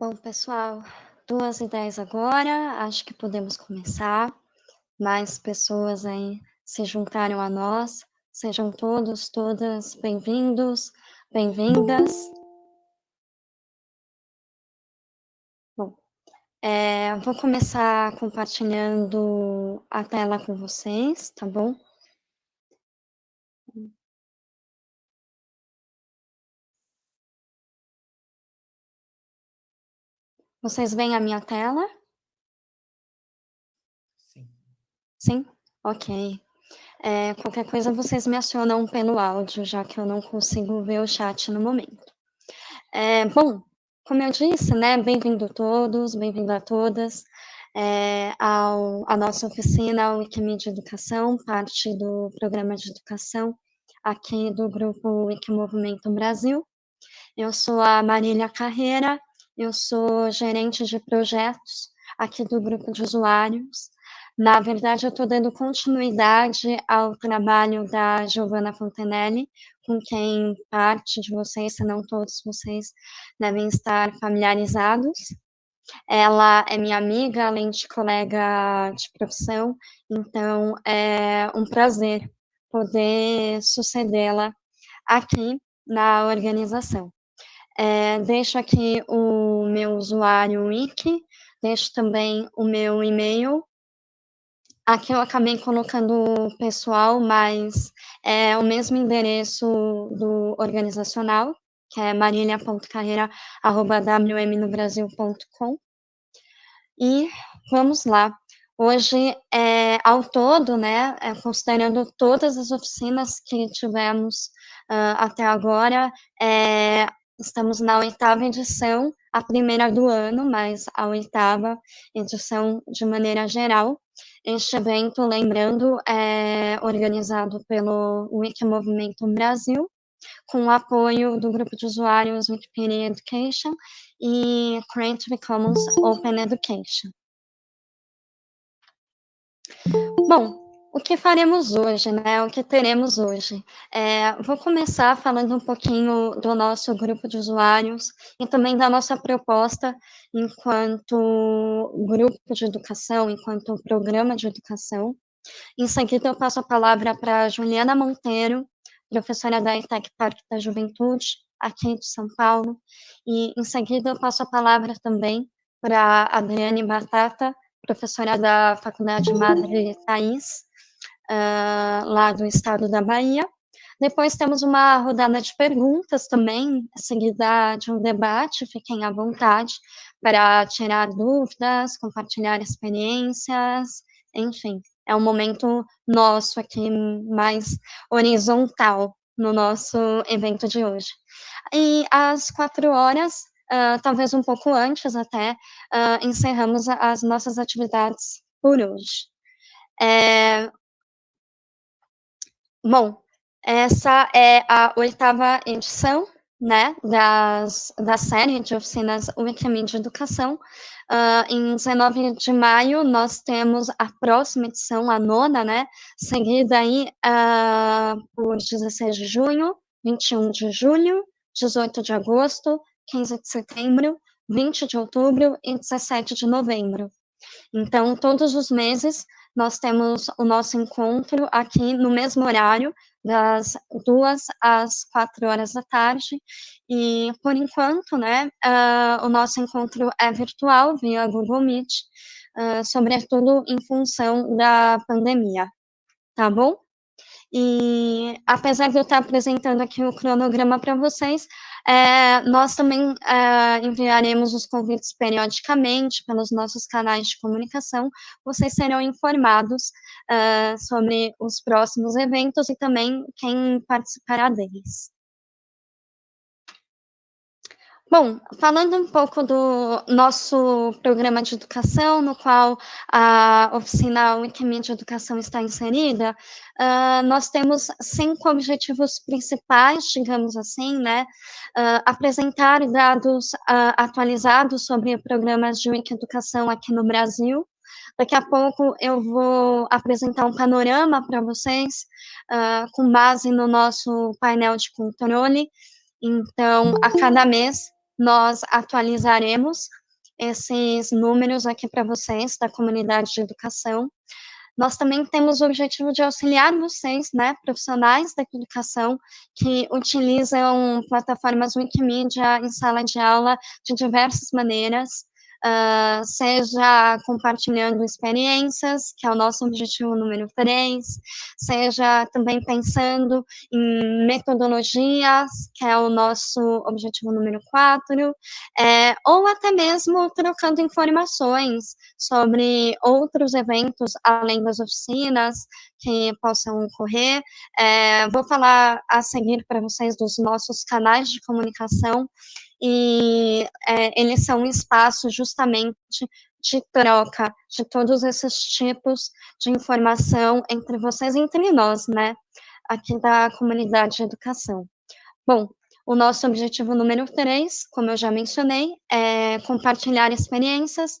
Bom, pessoal, 2h10 agora, acho que podemos começar. Mais pessoas aí se juntaram a nós. Sejam todos, todas bem-vindos, bem-vindas. Bom, eh, vou começar compartilhando a tela com vocês, tá bom? Vocês veem a minha tela? Sim. Sim? Ok. Eh, qualquer coisa vocês me acionam pelo áudio, já que eu não consigo ver o chat no momento. Eh, bom, como eu disse, né, bem-vindo todos, bem-vindo a todas, eh, ao à nossa oficina Wikimedia Educação, parte do programa de educação aqui do grupo Wikimovimento Brasil. Eu sou a Marília Carreira, eu sou gerente de projetos aqui do grupo de usuários. Na verdade, eu estou dando continuidade ao trabalho da Giovanna Fontenelle, com quem parte de vocês, se não todos vocês, devem estar familiarizados. Ela é minha amiga, além de colega de profissão, então é um prazer poder sucedê-la aqui na organização. Eh, deixo aqui o meu usuário wiki, deixo também o meu e-mail. Aqui eu acabei colocando pessoal, mas é o mesmo endereço do organizacional, que é marilia.carreira@wmnobrasil.com. E vamos lá. Hoje, eh, ao todo, né, eh, considerando todas as oficinas que tivemos, hã, até agora, eh, estamos na 8ª edição, a primeira do ano, mas a 8ª edição de maneira geral. Este evento, lembrando, é organizado pelo Wikimovimento Brasil, com o apoio do grupo de usuários Wikipedia Education e Creative Commons Open Education. Bom, o que faremos hoje, né, o que teremos hoje? Eh, vou começar falando um pouquinho do nosso grupo de usuários e também da nossa proposta enquanto grupo de educação, enquanto programa de educação. Em seguida, eu passo a palavra pra Juliana Monteiro, professora da ETEC Parque da Juventude, aqui de São Paulo, e em seguida eu passo a palavra também pra Adriane Batata, professora da Faculdade Madre Thaís, hã, lá do estado da Bahia. Depois temos uma rodada de perguntas também, seguida de um debate, fiquem à vontade para tirar dúvidas, compartilhar experiências, enfim, é um momento nosso aqui mais horizontal no nosso evento de hoje. E às 16h, hã, talvez um pouco antes até, hã, encerramos as nossas atividades por hoje. Eh Bom, essa é a 8ª edição, né, das da série de oficinas Wikimedia Educação. Hã, em 19 de maio, nós temos a próxima edição, a 9ª, né, seguida aí, hã, por 16 de junho, 21 de julho, 18 de agosto, 15 de setembro, 20 de outubro e 17 de novembro. Então, todos os meses, nós temos o nosso encontro aqui no mesmo horário, das 14h às 16h, e por enquanto, né, hã, o nosso encontro é virtual, via Google Meet, hã, sobretudo em função da pandemia, tá bom? E, apesar de eu estar apresentando aqui o cronograma pra vocês, eh, nós também, hã, enviaremos os convites periodicamente pelos nossos canais de comunicação, vocês serão informados, hã, sobre os próximos eventos e também quem participará deles. Bom, falando um pouco do nosso programa de educação, no qual a oficina Wikimedia Educação está inserida, hã, nós temos 5 objetivos principais, digamos assim, né, hã, apresentar dados, hã, atualizados sobre programas de Wikieducação aqui no Brasil. Daqui a pouco eu vou apresentar um panorama pra vocês, hã, com base no nosso painel de controle. Então, a cada mês, nós atualizaremos esses números aqui para vocês da comunidade de educação. Nós também temos o objetivo de auxiliar vocês, né, profissionais da educação, que utilizam plataformas Wikimedia em sala de aula de diversas maneiras, uh, seja compartilhando experiências, que é o nosso objetivo número 3, seja também pensando em metodologias, que é o nosso objetivo número 4, é, ou até mesmo trocando informações sobre outros eventos, além das oficinas, que possam ocorrer. É, vou falar a seguir para vocês dos nossos canais de comunicação, e é, eles são um espaço justamente de troca de todos esses tipos de informação entre vocês e entre nós, né, aqui da comunidade de educação. Bom, o nosso objetivo número 3, como eu já mencionei, é compartilhar experiências,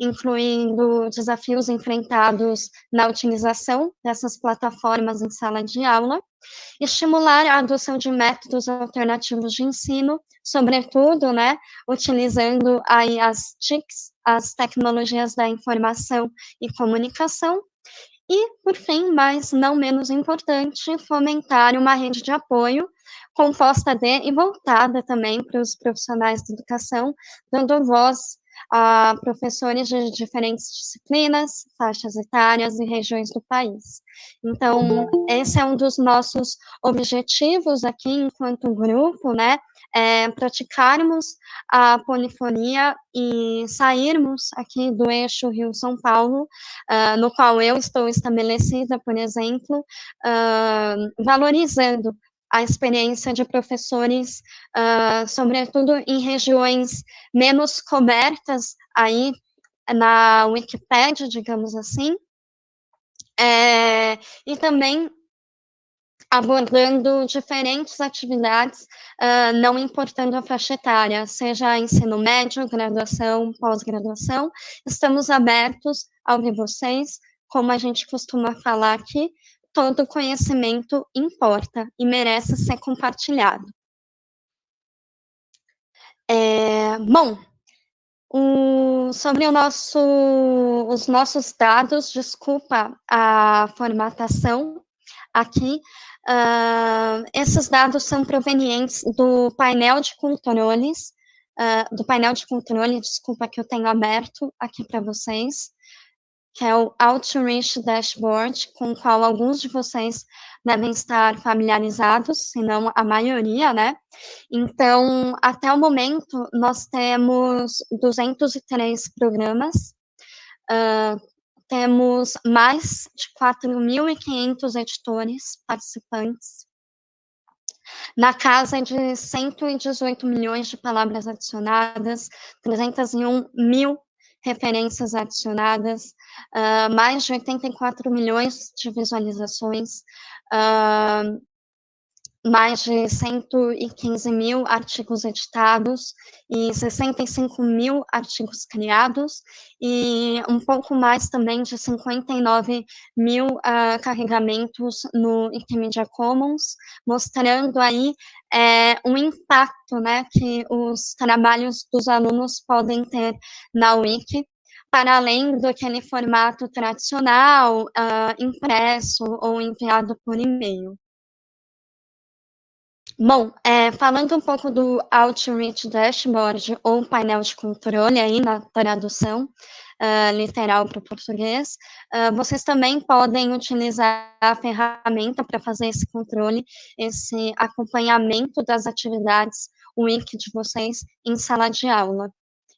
incluindo desafios enfrentados na utilização dessas plataformas em sala de aula, estimular a adoção de métodos alternativos de ensino, sobretudo, né, utilizando aí as TICs, as tecnologias da informação e comunicação, e, por fim, mas não menos importante, fomentar uma rede de apoio composta de e voltada também para os profissionais de educação, dando voz a professores de diferentes disciplinas, faixas etárias e regiões do país. Então, esse é um dos nossos objetivos aqui enquanto grupo, né, é praticarmos a polifonia e sairmos aqui do eixo Rio-São Paulo, uh, no qual eu estou estabelecida, por exemplo, uh, valorizando a experiência de professores, uh, sobretudo em regiões menos cobertas aí na Wikipédia, digamos assim, é, e também abordando diferentes atividades, uh, não importando a faixa etária, seja ensino médio, graduação, pós-graduação, estamos abertos a ouvir vocês, como a gente costuma falar aqui, todo conhecimento importa e merece ser compartilhado. É, bom, o, sobre o nosso, os nossos dados, desculpa a formatação aqui, uh, esses dados são provenientes do painel de controles, uh, do painel de controle, desculpa, que eu tenho aberto aqui para vocês, que é o Outreach Dashboard, com o qual alguns de vocês devem estar familiarizados, se não a maioria, né? Então, até o momento, nós temos 203 programas, uh, temos mais de 4.500 editores participantes, na casa de 118 milhões de palavras adicionadas, 301 mil referências adicionadas, uh, mais de 84 milhões de visualizações, uh, mais de 115 mil artigos editados e 65 mil artigos criados, e um pouco mais também de 59 mil uh, carregamentos no Wikimedia Commons, mostrando aí é, um impacto né, que os trabalhos dos alunos podem ter na Wiki, para além do aquele formato tradicional, uh, impresso ou enviado por e-mail. Bom, é, falando um pouco do Outreach Dashboard, ou painel de controle aí na tradução uh, literal para o português, uh, vocês também podem utilizar a ferramenta para fazer esse controle, esse acompanhamento das atividades Wiki de vocês em sala de aula.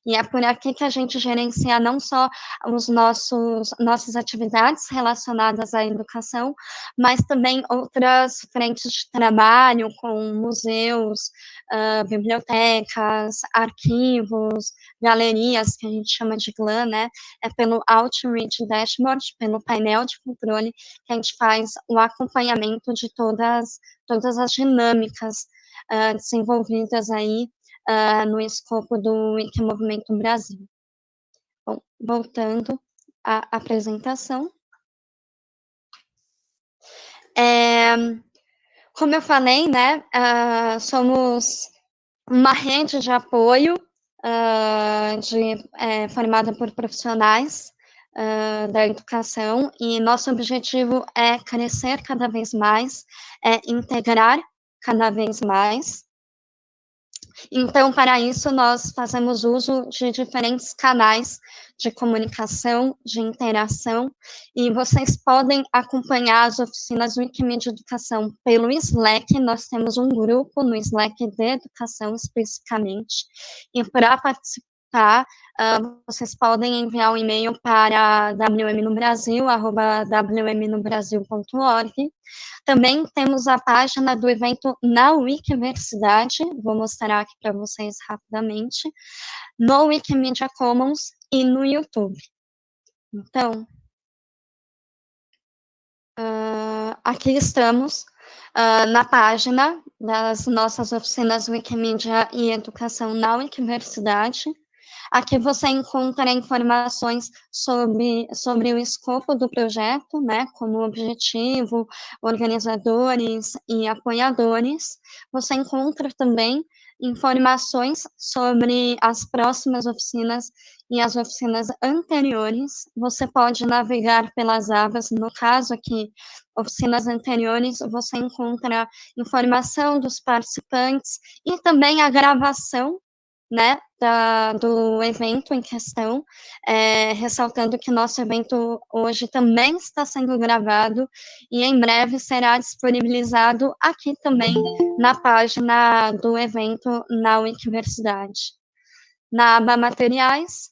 E é por aqui que a gente gerencia não só os nossos nossas atividades relacionadas à educação, mas também outras frentes de trabalho, com museus, uh, bibliotecas, arquivos, galerias, que a gente chama de GLAN, né? É pelo Outreach Dashboard, pelo painel de controle, que a gente faz o acompanhamento de todas, todas as dinâmicas uh, desenvolvidas aí uh, no escopo do Wikimovimento Brasil. Bom, voltando à apresentação. É, como eu falei, né, uh, somos uma rede de apoio uh, de, é, formada por profissionais uh, da educação, e nosso objetivo é crescer cada vez mais, é integrar cada vez mais, então, para isso, nós fazemos uso de diferentes canais de comunicação, de interação, e vocês podem acompanhar as oficinas Wikimedia Educação pelo Slack, nós temos um grupo no Slack de educação especificamente, e para participar, uh, vocês podem enviar um e-mail para wmnobrasil.org, também temos a página do evento na Wikiversidade, vou mostrar aqui para vocês rapidamente, no Wikimedia Commons e no YouTube. Então, uh, aqui estamos uh, na página das nossas oficinas Wikimedia e Educação na Wikiversidade. Aqui você encontra informações sobre, sobre o escopo do projeto, né, como objetivo, organizadores e apoiadores. Você encontra também informações sobre as próximas oficinas e as oficinas anteriores. Você pode navegar pelas abas, no caso aqui, oficinas anteriores, você encontra informação dos participantes e também a gravação né, da, do evento em questão, é, ressaltando que nosso evento hoje também está sendo gravado e em breve será disponibilizado aqui também na página do evento na Wikiversidade. Na aba Materiais,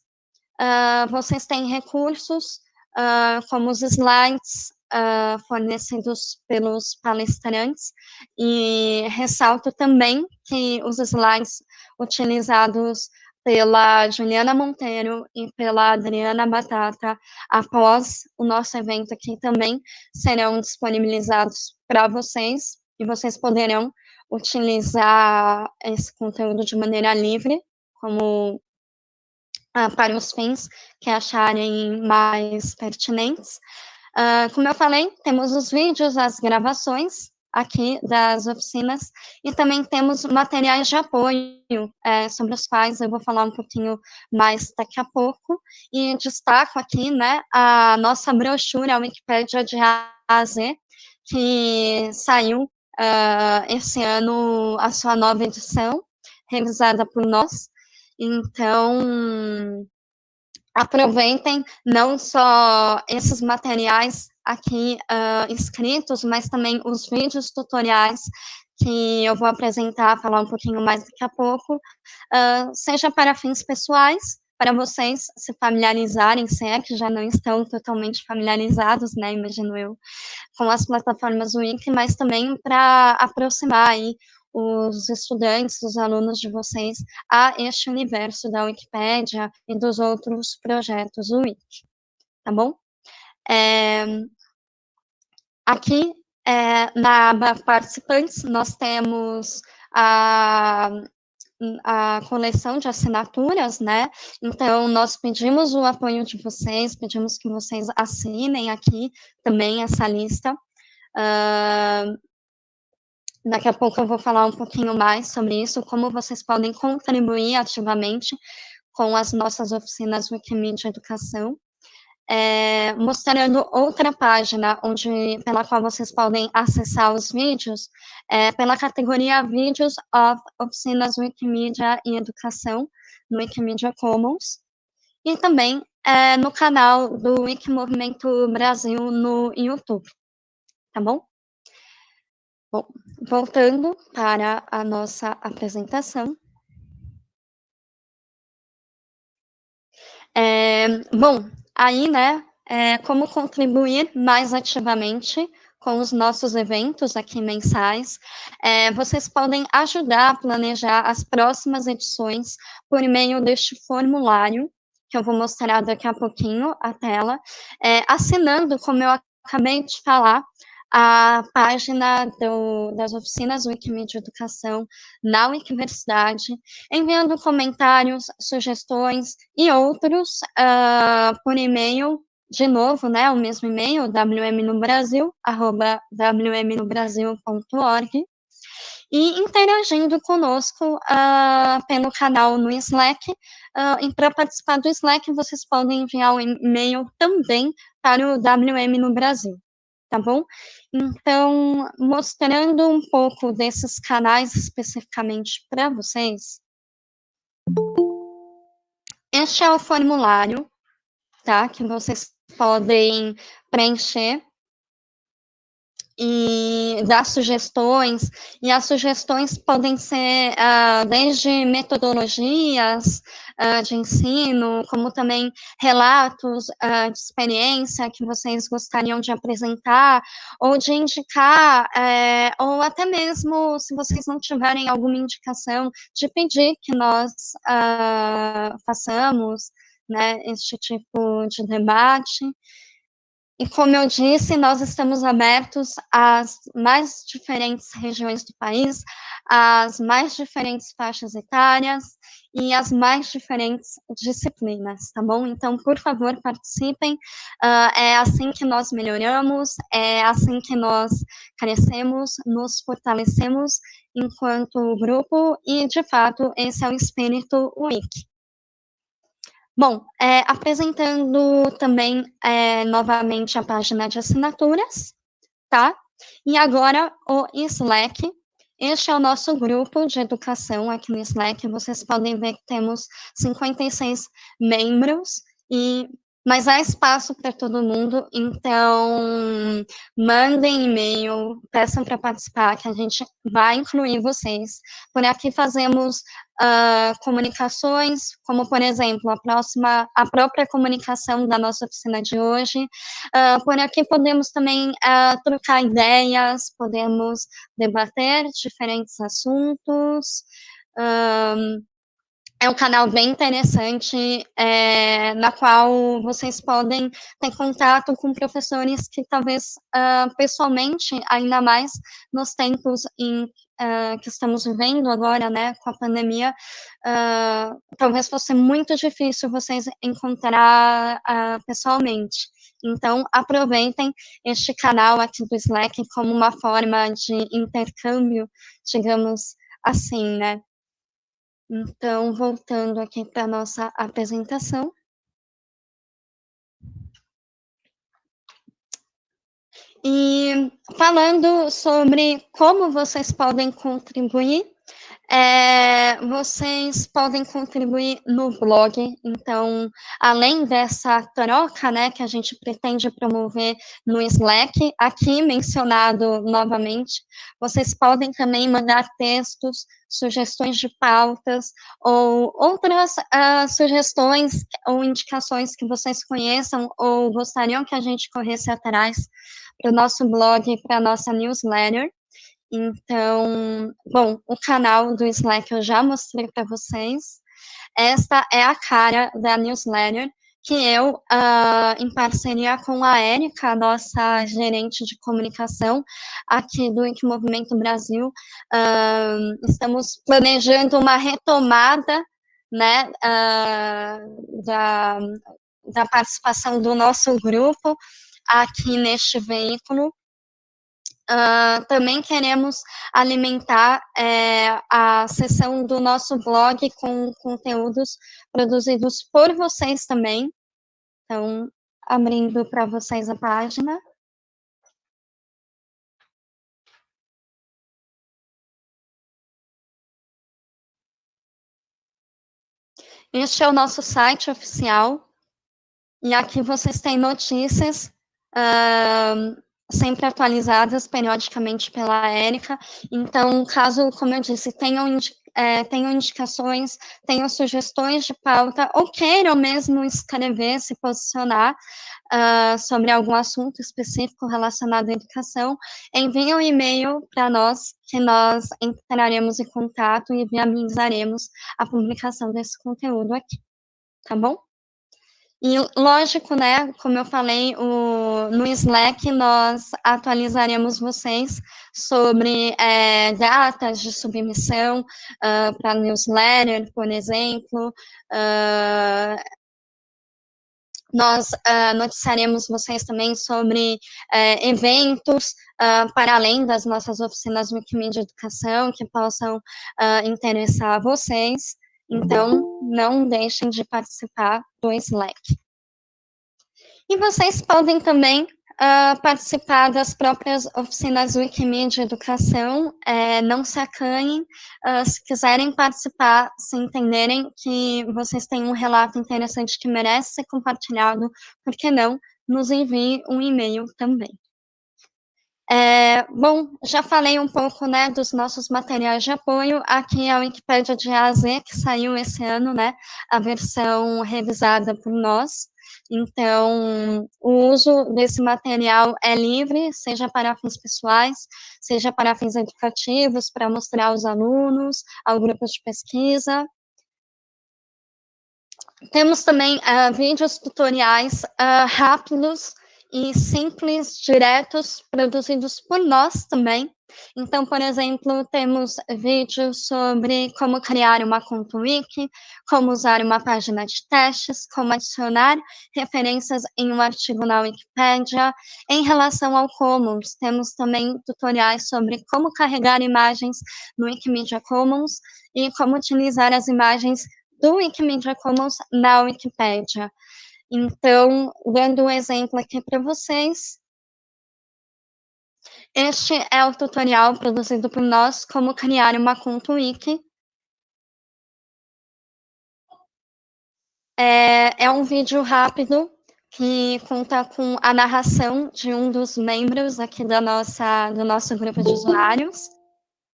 uh, vocês têm recursos uh, como os slides, uh, fornecidos pelos palestrantes, e ressalto também que os slides utilizados pela Juliana Monteiro e pela Adriana Batata após o nosso evento aqui também serão disponibilizados para vocês e vocês poderão utilizar esse conteúdo de maneira livre, como ah, para os fins que acharem mais pertinentes. Uh, como eu falei, temos os vídeos, as gravações aqui das oficinas e também temos materiais de apoio é, sobre os quais eu vou falar um pouquinho mais daqui a pouco e destaco aqui, né, a nossa brochura, a Wikipédia de A a Z, que saiu uh, esse ano a sua nova edição, revisada por nós. Então, aproveitem não só esses materiais aqui uh, escritos, mas também os vídeos tutoriais que eu vou apresentar, falar um pouquinho mais daqui a pouco, uh, seja para fins pessoais, para vocês se familiarizarem, se é que já não estão totalmente familiarizados, né, imagino eu, com as plataformas Wiki, mas também para aproximar aí os estudantes, os alunos de vocês a este universo da Wikipédia e dos outros projetos Wiki, tá bom? É, aqui, é, na aba participantes, nós temos a, a coleção de assinaturas, né? Então, nós pedimos o apoio de vocês, pedimos que vocês assinem aqui também essa lista. Uh, Daqui a pouco eu vou falar um pouquinho mais sobre isso, como vocês podem contribuir ativamente com as nossas oficinas Wikimedia Educação, é, mostrando outra página onde, pela qual vocês podem acessar os vídeos, é, pela categoria Vídeos of Oficinas Wikimedia e Educação, no Wikimedia Commons, e também é, no canal do Wikimovimento Brasil no YouTube, tá bom? Bom, voltando para a nossa apresentação. É, bom, aí, né, é, como contribuir mais ativamente com os nossos eventos aqui mensais, é, vocês podem ajudar a planejar as próximas edições por meio deste formulário, que eu vou mostrar daqui a pouquinho a tela, é, assinando, como eu acabei de falar, a página do, das oficinas Wikimedia Educação na Wikiversidade, enviando comentários, sugestões e outros uh, por e-mail, de novo, né, o mesmo e-mail, wmnobrasil, arroba wmnobrasil.org, e interagindo conosco uh, pelo canal no Slack. Uh, e para participar do Slack, vocês podem enviar um e-mail também para o WM no Brasil, tá bom? Então, mostrando um pouco desses canais especificamente para vocês, este é o formulário, tá? Que vocês podem preencher e dar sugestões, e as sugestões podem ser uh, desde metodologias uh, de ensino, como também relatos uh, de experiência que vocês gostariam de apresentar, ou de indicar, eh, ou até mesmo, se vocês não tiverem alguma indicação, de pedir que nós façamos né, este tipo de debate. E como eu disse, nós estamos abertos às mais diferentes regiões do país, às mais diferentes faixas etárias e às mais diferentes disciplinas, tá bom? Então, por favor, participem. Uh, é assim que nós melhoramos, é assim que nós crescemos, nos fortalecemos enquanto grupo e, de fato, esse é o espírito WIC. Bom, é, apresentando também é, novamente a página de assinaturas, tá? E agora o Slack. Este é o nosso grupo de educação aqui no Slack. Vocês podem ver que temos 56 membros e mas há espaço para todo mundo, então mandem e-mail, peçam para participar, que a gente vai incluir vocês. Por aqui fazemos uh, comunicações, como por exemplo, a próxima, a própria comunicação da nossa oficina de hoje. Uh, por aqui podemos também uh, trocar ideias, podemos debater diferentes assuntos. É um canal bem interessante, é, na qual vocês podem ter contato com professores que talvez, uh, pessoalmente, ainda mais nos tempos em, uh, que estamos vivendo agora, né, com a pandemia, uh, talvez fosse muito difícil vocês encontrar pessoalmente. Então, aproveitem este canal aqui do Slack como uma forma de intercâmbio, digamos assim, né? Então, voltando aqui para a nossa apresentação. E falando sobre como vocês podem contribuir é, vocês podem contribuir no blog, então, além dessa troca, né, que a gente pretende promover no Slack, aqui mencionado novamente, vocês podem também mandar textos, sugestões de pautas, ou outras uh, sugestões ou indicações que vocês conheçam ou gostariam que a gente corresse atrás para o nosso blog para a nossa newsletter. Então, bom, o canal do Slack eu já mostrei para vocês. Esta é a cara da newsletter que eu, uh, em parceria com a Érica, nossa gerente de comunicação aqui do Ink Movimento Brasil, uh, estamos planejando uma retomada né, uh, da, da participação do nosso grupo aqui neste veículo, Uh, também queremos alimentar é, a seção do nosso blog com conteúdos produzidos por vocês também. Então, abrindo para vocês a página. Este é o nosso site oficial. E aqui vocês têm notícias uh, sempre atualizadas periodicamente pela Érica. Então, caso, como eu disse, tenham, é, tenham indicações, tenham sugestões de pauta, ou queiram mesmo escrever, se posicionar uh, sobre algum assunto específico relacionado à educação, enviem um e-mail para nós, que nós entraremos em contato e viabilizaremos a publicação desse conteúdo aqui. Tá bom? E lógico, né, como eu falei, o, no Slack nós atualizaremos vocês sobre é, datas de submissão uh, para newsletter, por exemplo, uh, nós uh, noticiaremos vocês também sobre uh, eventos para além das nossas oficinas Wikimedia Educação que possam interessar vocês. Então, não deixem de participar do Slack. E vocês podem também uh, participar das próprias oficinas Wikimedia Educação, é, não se acanhem, uh, se quiserem participar, se entenderem que vocês têm um relato interessante que merece ser compartilhado, por que não, nos envie um e-mail também. É, bom, já falei um pouco, né, dos nossos materiais de apoio, aqui é a Wikipédia de A a Z, que saiu esse ano, né, a versão revisada por nós, então, o uso desse material é livre, seja para fins pessoais, seja para fins educativos, para mostrar aos alunos, ao grupo de pesquisa. Temos também uh, vídeos tutoriais uh, rápidos e simples, diretos, produzidos por nós também. Então, por exemplo, temos vídeos sobre como criar uma conta wiki, como usar uma página de testes, como adicionar referências em um artigo na Wikipédia. Em relação ao Commons, temos também tutoriais sobre como carregar imagens no Wikimedia Commons e como utilizar as imagens do Wikimedia Commons na Wikipédia. Então, dando um exemplo aqui para vocês, este é o tutorial produzido por nós, como criar uma conta wiki. É, é um vídeo rápido que conta com a narração de um dos membros aqui da nossa, do nosso grupo de usuários.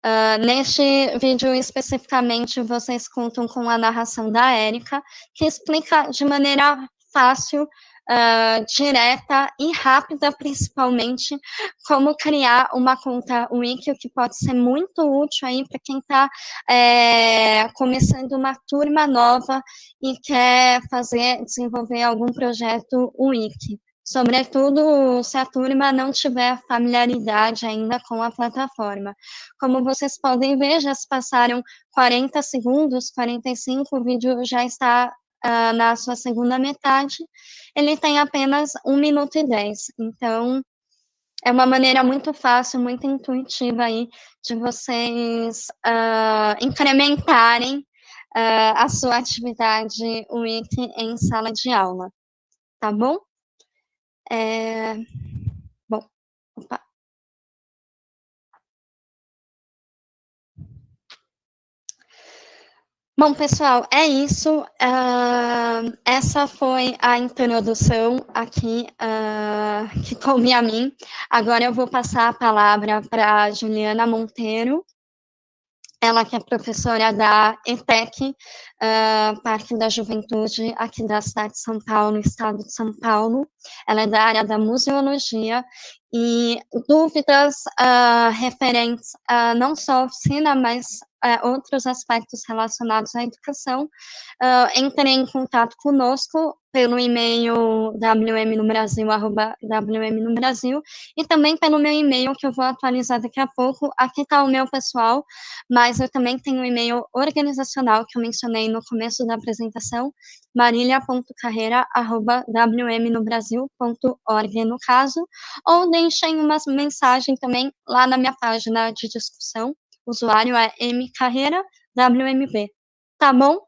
Uh, neste vídeo especificamente, vocês contam com a narração da Érica, que explica de maneira fácil, uh, direta e rápida, principalmente, como criar uma conta Wiki, que pode ser muito útil aí para quem está é, começando uma turma nova e quer fazer, desenvolver algum projeto Wiki sobretudo se a turma não tiver familiaridade ainda com a plataforma. Como vocês podem ver, já se passaram 40 segundos, 45, o vídeo já está uh, na sua segunda metade, ele tem apenas 1 minuto e 10. Então, é uma maneira muito fácil, muito intuitiva aí de vocês uh, incrementarem uh, a sua atividade Wiki em sala de aula, tá bom? É... Bom, opa. Bom, pessoal, é isso. Uh, essa foi a introdução aqui uh, que coube a mim. Agora eu vou passar a palavra para Juliana Monteiro, ela que é professora da ETEC, uh, Parque da Juventude, aqui da cidade de São Paulo, estado de São Paulo. Ela é da área da museologia e dúvidas uh, referentes a não só a oficina, mas uh, outros aspectos relacionados à educação, uh, entrem em contato conosco pelo e-mail wmnobrasil@wmnobrasil e também pelo meu e-mail, que eu vou atualizar daqui a pouco. Aqui está o meu pessoal, mas eu também tenho o um e-mail organizacional, que eu mencionei no começo da apresentação, marilia.carreira.wmnobrasil.org, no caso, ou deixem uma mensagem também lá na minha página de discussão, usuário é mcarreira, WMB, tá bom?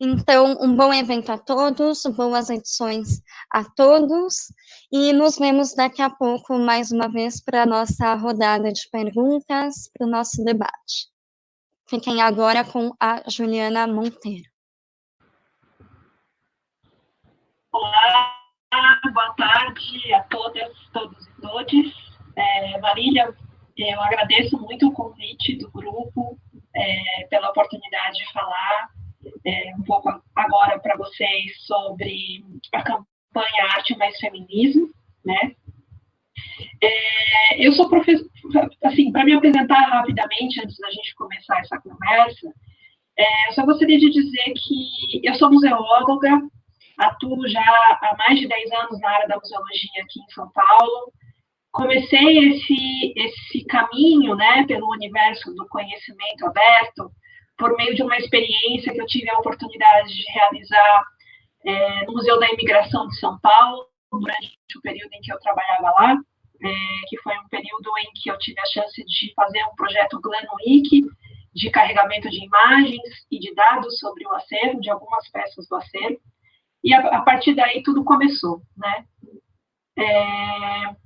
Então, um bom evento a todos, boas edições a todos, e nos vemos daqui a pouco, mais uma vez, para a nossa rodada de perguntas, para o nosso debate. Fiquem agora com a Juliana Monteiro. Olá, boa tarde a todas, todos e todes. É, Marília, eu agradeço muito o convite do grupo, é, pela oportunidade de falar é, um pouco agora para vocês sobre a campanha Arte Mais Feminismo, né? É, eu sou professora, assim, para me apresentar rapidamente, antes da gente começar essa conversa, é, eu só gostaria de dizer que eu sou museóloga, atuo já há mais de 10 anos na área da museologia aqui em São Paulo, comecei esse, esse caminho, né, pelo universo do conhecimento aberto, por meio de uma experiência que eu tive a oportunidade de realizar é, no Museu da Imigração de São Paulo, durante o período em que eu trabalhava lá, é, que foi um período em que eu tive a chance de fazer um projeto Glenwick, de carregamento de imagens e de dados sobre o acervo, de algumas peças do acervo, e a, a partir daí tudo começou, né? É,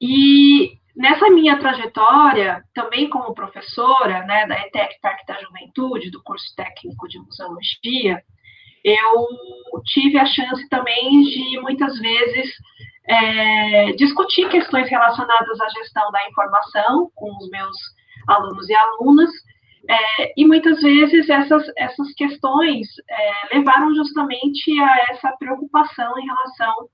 e nessa minha trajetória, também como professora, né, da ETEC Parque da Juventude, do curso técnico de museologia, eu tive a chance também de, muitas vezes, é, discutir questões relacionadas à gestão da informação com os meus alunos e alunas, é, e muitas vezes essas, essas questões é, levaram justamente a essa preocupação em relação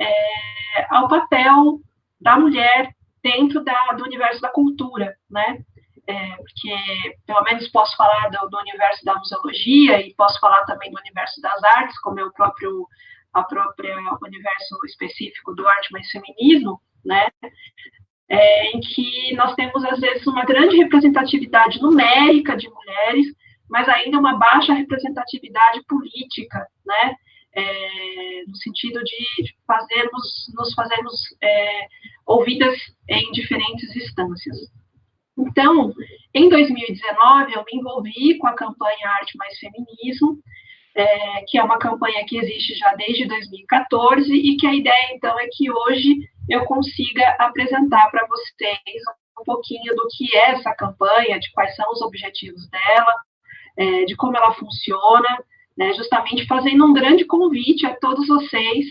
é, ao papel da mulher dentro da, do universo da cultura, né? É, porque, pelo menos, posso falar do, do, universo da museologia e posso falar também do universo das artes, como é o próprio a própria universo específico do arte mais feminismo, né? É, em que nós temos, às vezes, uma grande representatividade numérica de mulheres, mas ainda uma baixa representatividade política, né? É, no sentido de fazermos, nos fazermos é, ouvidas em diferentes instâncias. Então, em 2019, eu me envolvi com a campanha Arte Mais Feminismo, é, que é uma campanha que existe já desde 2014 e que a ideia, então, é que hoje eu consiga apresentar para vocês um pouquinho do que é essa campanha, de quais são os objetivos dela, é, de como ela funciona, né, justamente fazendo um grande convite a todos vocês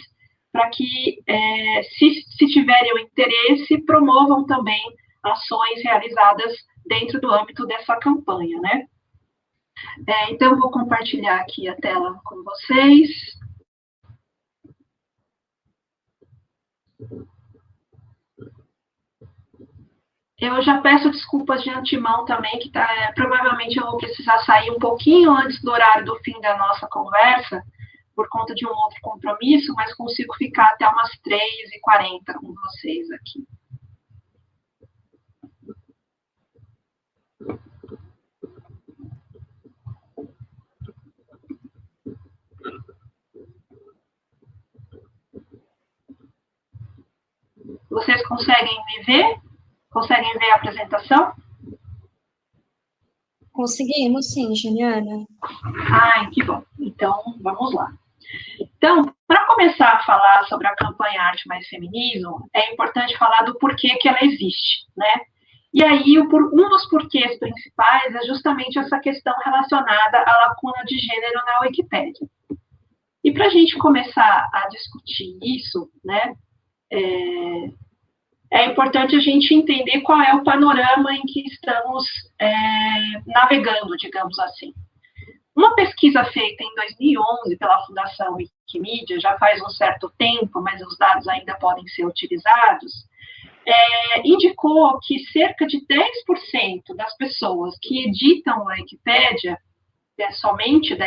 para que, é, se, se tiverem o interesse, promovam também ações realizadas dentro do âmbito dessa campanha, né? É, então, vou compartilhar aqui a tela com vocês. Eu já peço desculpas de antemão também, que tá, é, provavelmente eu vou precisar sair um pouquinho antes do horário do fim da nossa conversa, por conta de um outro compromisso, mas consigo ficar até umas 3h40 com vocês aqui. Vocês conseguem me ver? Conseguem ver a apresentação? Conseguimos, sim, Juliana. Ai, que bom. Então, vamos lá. Então, para começar a falar sobre a campanha Arte Mais Feminismo, é importante falar do porquê que ela existe, né? E aí, um dos porquês principais é justamente essa questão relacionada à lacuna de gênero na Wikipédia. E para a gente começar a discutir isso, né, é, é importante a gente entender qual é o panorama em que estamos é, navegando, digamos assim. Uma pesquisa feita em 2011 pela Fundação Wikimedia, já faz um certo tempo, mas os dados ainda podem ser utilizados, é, indicou que cerca de 10% das pessoas que editam a Wikipédia é somente 10%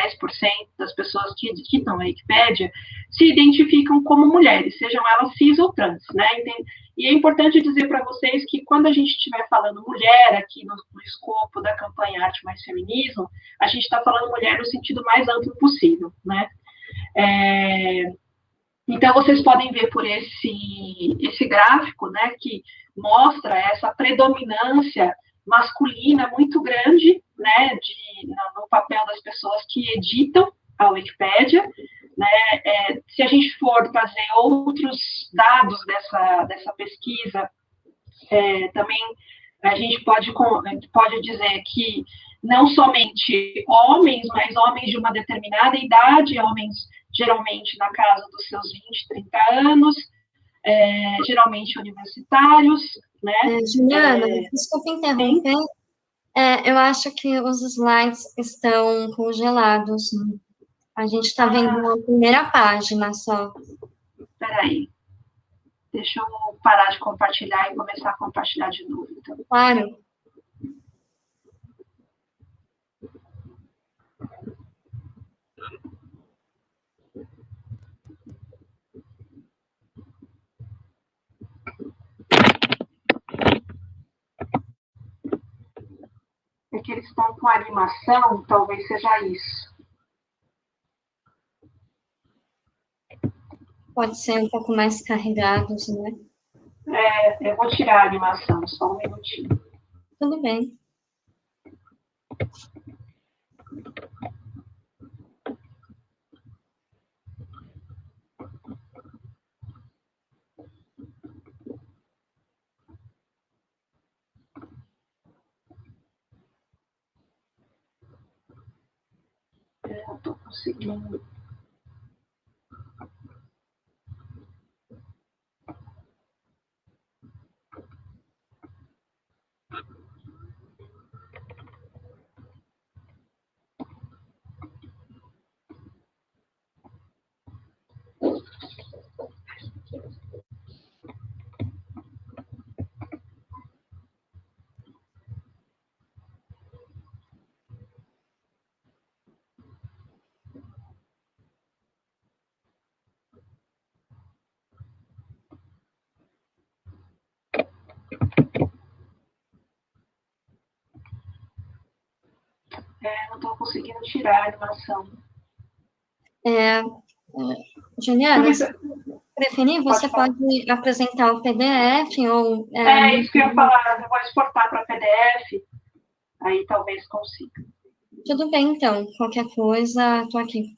das pessoas que editam a Wikipédia se identificam como mulheres, sejam elas cis ou trans, né? E é importante dizer para vocês que quando a gente estiver falando mulher aqui no, no, escopo da campanha Arte Mais Feminismo, a gente está falando mulher no sentido mais amplo possível, né? É, então, vocês podem ver por esse, esse gráfico, né, que mostra essa predominância masculina muito grande, né, de, no papel das pessoas que editam a Wikipédia, né, é, se a gente for trazer outros dados dessa, dessa pesquisa, é, também a gente pode, pode dizer que não somente homens, mas homens de uma determinada idade, homens geralmente na casa dos seus 20, 30 anos, é, geralmente universitários, né? É, Juliana, é, desculpa interromper. É, eu acho que os slides estão congelados. Né? A gente está vendo ah. a primeira página só. Espera aí. Deixa eu parar de compartilhar e começar a compartilhar de novo. Então. Claro. é que eles estão com animação, talvez seja isso. Pode ser um pouco mais carregados, né? É, eu vou tirar a animação, só um minutinho. Tudo bem. Eu tô conseguindo. É, não estou conseguindo tirar a animação. É, Juliana, se preferir, você pode, pode apresentar o PDF ou... É, é, isso que eu ia falar, eu vou exportar para PDF, aí talvez consiga. Tudo bem, então. Qualquer coisa, estou aqui.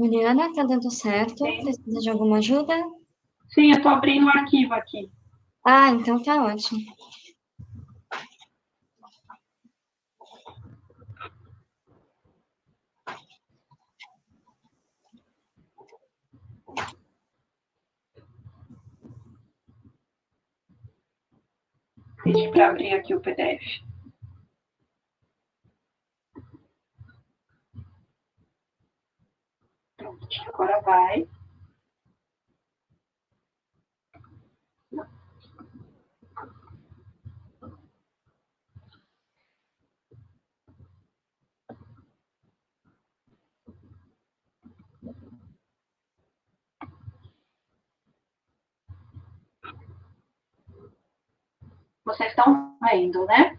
Juliana, tá dando certo? Sim. Precisa de alguma ajuda? Sim, eu tô abrindo o um arquivo aqui. Ah, então tá ótimo. Para abrir aqui o PDF. Agora vai. Vocês estão vendo, né?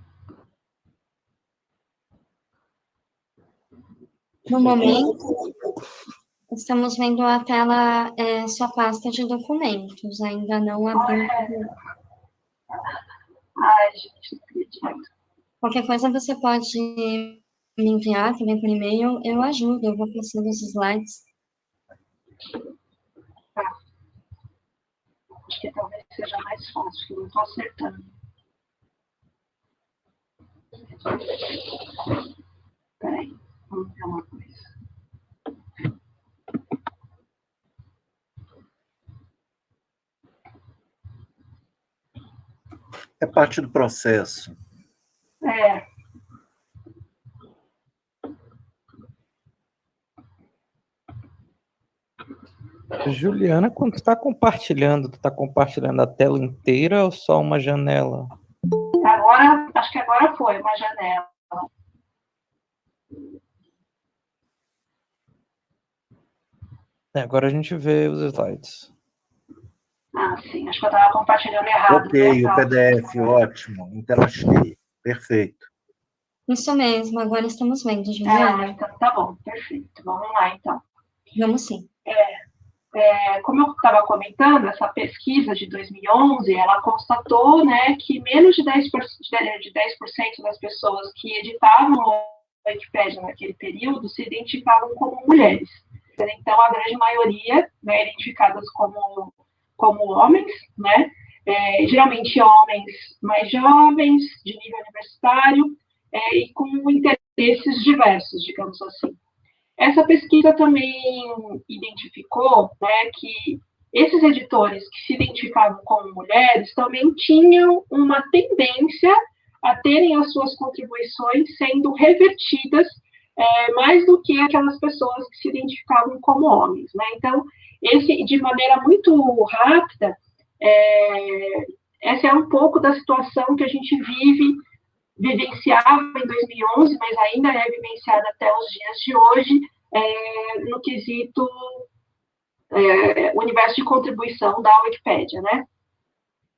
No momento, Estamos vendo a tela, é, sua pasta de documentos, ainda não abriu. Ai, gente, Qualquer coisa você pode me enviar também por e-mail, eu ajudo, eu vou passando os slides. Tá. Acho que talvez seja mais fácil, que não estou acertando. Peraí, vamos ver uma coisa. É parte do processo. É. Juliana, quando está compartilhando, está compartilhando a tela inteira ou só uma janela? Agora, acho que agora foi uma janela. É, agora a gente vê os slides. Ah, sim, acho que eu estava compartilhando errado. Ok, o PDF, ótimo, interagir, perfeito. Isso mesmo, agora estamos vendo, Juliana. Ah, então tá bom, perfeito. Vamos lá, então. Vamos sim. É, é, como eu estava comentando, essa pesquisa de 2011, ela constatou né, que menos de 10%, de 10 das pessoas que editavam a Wikipédia naquele período se identificavam como mulheres. Então, a grande maioria, né, identificadas como, como homens, né, é, geralmente homens mais jovens, de nível universitário, é, e com interesses diversos, digamos assim. Essa pesquisa também identificou né, que esses editores que se identificavam como mulheres também tinham uma tendência a terem as suas contribuições sendo revertidas é, mais do que aquelas pessoas que se identificavam como homens. Né? Então, esse, de maneira muito rápida, é, essa é um pouco da situação que a gente vive, vivenciava em 2011, mas ainda é vivenciada até os dias de hoje, é, no quesito é, universo de contribuição da Wikipédia, né?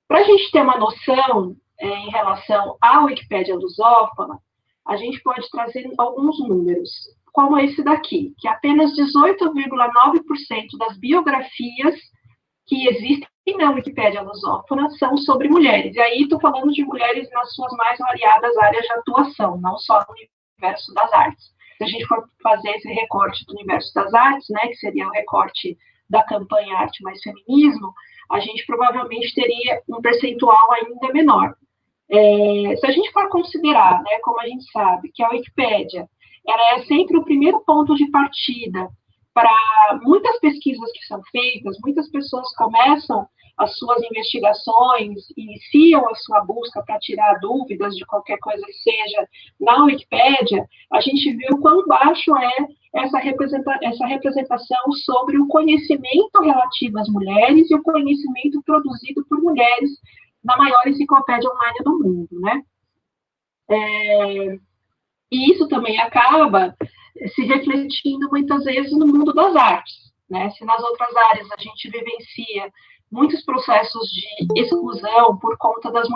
Para a gente ter uma noção é, em relação à Wikipédia lusófona, a gente pode trazer alguns números, como esse daqui, que apenas 18,9% das biografias que existem na Wikipédia lusófona são sobre mulheres. E aí estou falando de mulheres nas suas mais variadas áreas de atuação, não só no universo das artes. Se a gente for fazer esse recorte do universo das artes, né, que seria o recorte da campanha Arte Mais Feminismo, a gente provavelmente teria um percentual ainda menor. É, se a gente for considerar, né, como a gente sabe, que a Wikipédia ela é sempre o primeiro ponto de partida para muitas pesquisas que são feitas, muitas pessoas começam as suas investigações, iniciam a sua busca para tirar dúvidas de qualquer coisa que seja na Wikipédia, a gente viu quão baixo é essa, representa essa representação sobre o conhecimento relativo às mulheres e o conhecimento produzido por mulheres na maior enciclopédia online do mundo, né? É, e isso também acaba se refletindo muitas vezes no mundo das artes, né? Se nas outras áreas a gente vivencia muitos processos de exclusão por conta das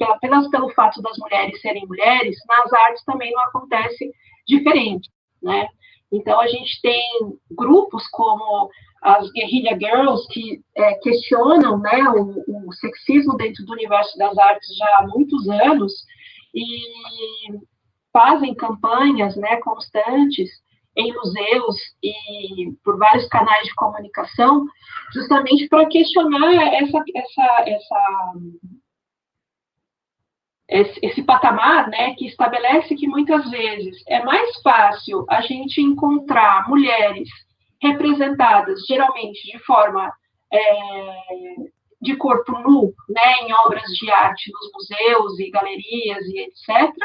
apenas pelo fato das mulheres serem mulheres, nas artes também não acontece diferente, né? Então a gente tem grupos como as Guerrilla Girls, que é, questionam né, o, o, sexismo dentro do universo das artes já há muitos anos e fazem campanhas né, constantes em museus e por vários canais de comunicação, justamente para questionar essa, essa, essa, esse, esse patamar né, que estabelece que muitas vezes é mais fácil a gente encontrar mulheres representadas geralmente de forma é, de corpo nu, né, em obras de arte nos museus e galerias e etc.,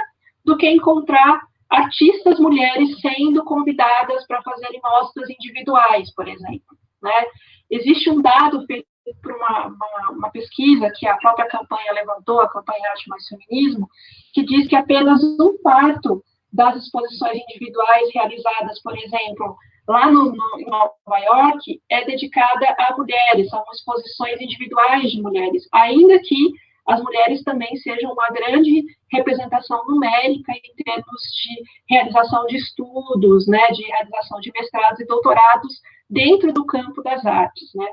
do que encontrar artistas mulheres sendo convidadas para fazerem mostras individuais, por exemplo. Né? Existe um dado feito por uma, uma, uma, pesquisa que a própria campanha levantou, a campanha Arte Mais Feminismo, que diz que apenas um quarto das exposições individuais realizadas, por exemplo, lá no, no, em Nova York, é dedicada a mulheres, são exposições individuais de mulheres, ainda que as mulheres também sejam uma grande representação numérica em termos de realização de estudos, né, de realização de mestrados e doutorados dentro do campo das artes, né.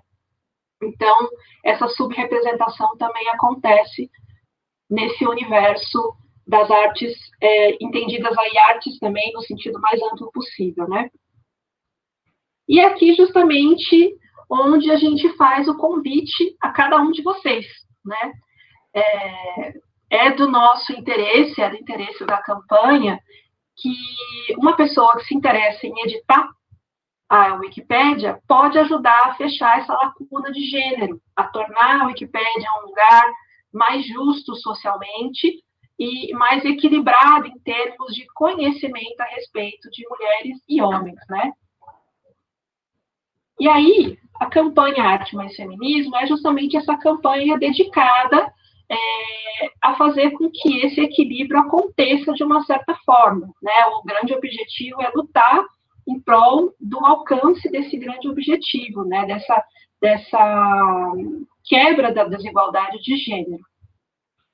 Então, essa subrepresentação também acontece nesse universo das artes, é, entendidas aí artes também no sentido mais amplo possível, né. E aqui, justamente, onde a gente faz o convite a cada um de vocês, né? É, é do nosso interesse, é do interesse da campanha, que uma pessoa que se interessa em editar a Wikipédia pode ajudar a fechar essa lacuna de gênero, a tornar a Wikipédia um lugar mais justo socialmente e mais equilibrado em termos de conhecimento a respeito de mulheres e homens, né? E aí, a campanha Arte Mais Feminismo é justamente essa campanha dedicada é, a fazer com que esse equilíbrio aconteça de uma certa forma. Né? O grande objetivo é lutar em prol do alcance desse grande objetivo, né? dessa, dessa quebra da desigualdade de gênero.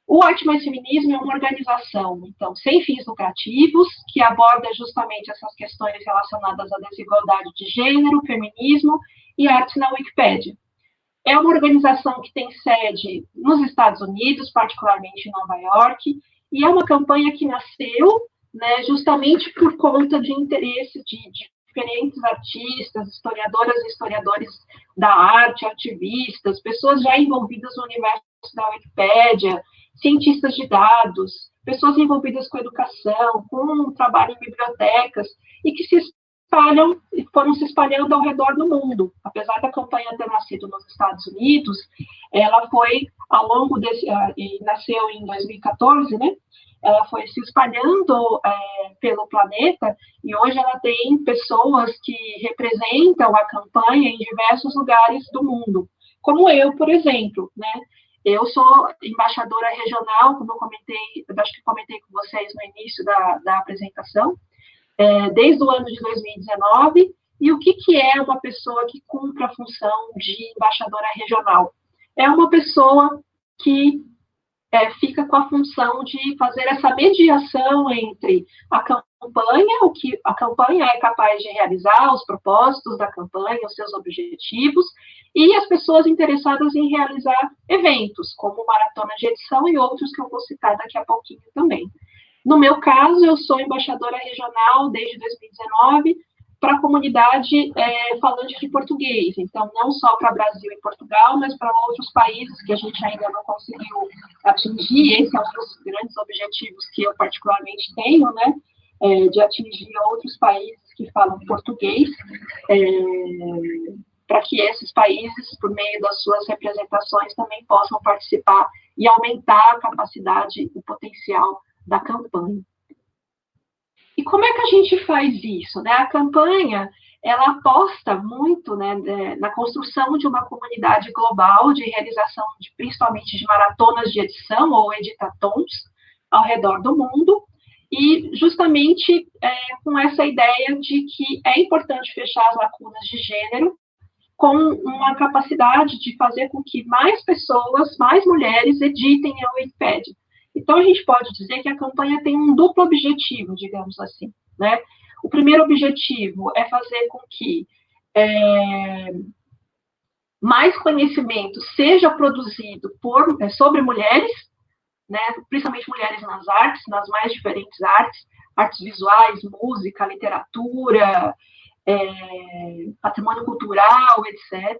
O Arte Mais Feminismo é uma organização, então, sem fins lucrativos, que aborda justamente essas questões relacionadas à desigualdade de gênero, feminismo e arte na Wikipédia. É uma organização que tem sede nos Estados Unidos, particularmente em Nova York, e é uma campanha que nasceu né, justamente por conta de interesse de, de diferentes artistas, historiadoras e historiadores da arte, ativistas, pessoas já envolvidas no universo da Wikipédia, cientistas de dados, pessoas envolvidas com educação, com trabalho em bibliotecas, e que se espalham e foram se espalhando ao redor do mundo. Apesar da campanha ter nascido nos Estados Unidos, ela foi ao longo desse e nasceu em 2014, né? Ela foi se espalhando é, pelo planeta e hoje ela tem pessoas que representam a campanha em diversos lugares do mundo, como eu, por exemplo, né? Eu sou embaixadora regional, como eu comentei, eu acho que comentei com vocês no início da, da apresentação, é, desde o ano de 2019. E o que, que é uma pessoa que cumpre a função de embaixadora regional? É uma pessoa que é, fica com a função de fazer essa mediação entre a campanha, o que a campanha é capaz de realizar, os propósitos da campanha, os seus objetivos, e as pessoas interessadas em realizar eventos, como maratona de edição e outros que eu vou citar daqui a pouquinho também. No meu caso, eu sou embaixadora regional desde 2019 para a comunidade é, falante de português. Então, não só para Brasil e Portugal, mas para outros países que a gente ainda não conseguiu atingir. Esse é um dos grandes objetivos que eu particularmente tenho, né? É, de atingir outros países que falam português. É, para que esses países, por meio das suas representações, também possam participar e aumentar a capacidade e potencial da campanha. E como é que a gente faz isso? Né? A campanha ela aposta muito né, na construção de uma comunidade global de realização, de, principalmente de maratonas de edição ou editatons ao redor do mundo, e justamente é, com essa ideia de que é importante fechar as lacunas de gênero com uma capacidade de fazer com que mais pessoas, mais mulheres editem a Wikipédia. Então, a gente pode dizer que a campanha tem um duplo objetivo, digamos assim. Né? O primeiro objetivo é fazer com que é, mais conhecimento seja produzido por, é, sobre mulheres, né, principalmente mulheres nas artes, nas mais diferentes artes, artes visuais, música, literatura, é, patrimônio cultural, etc.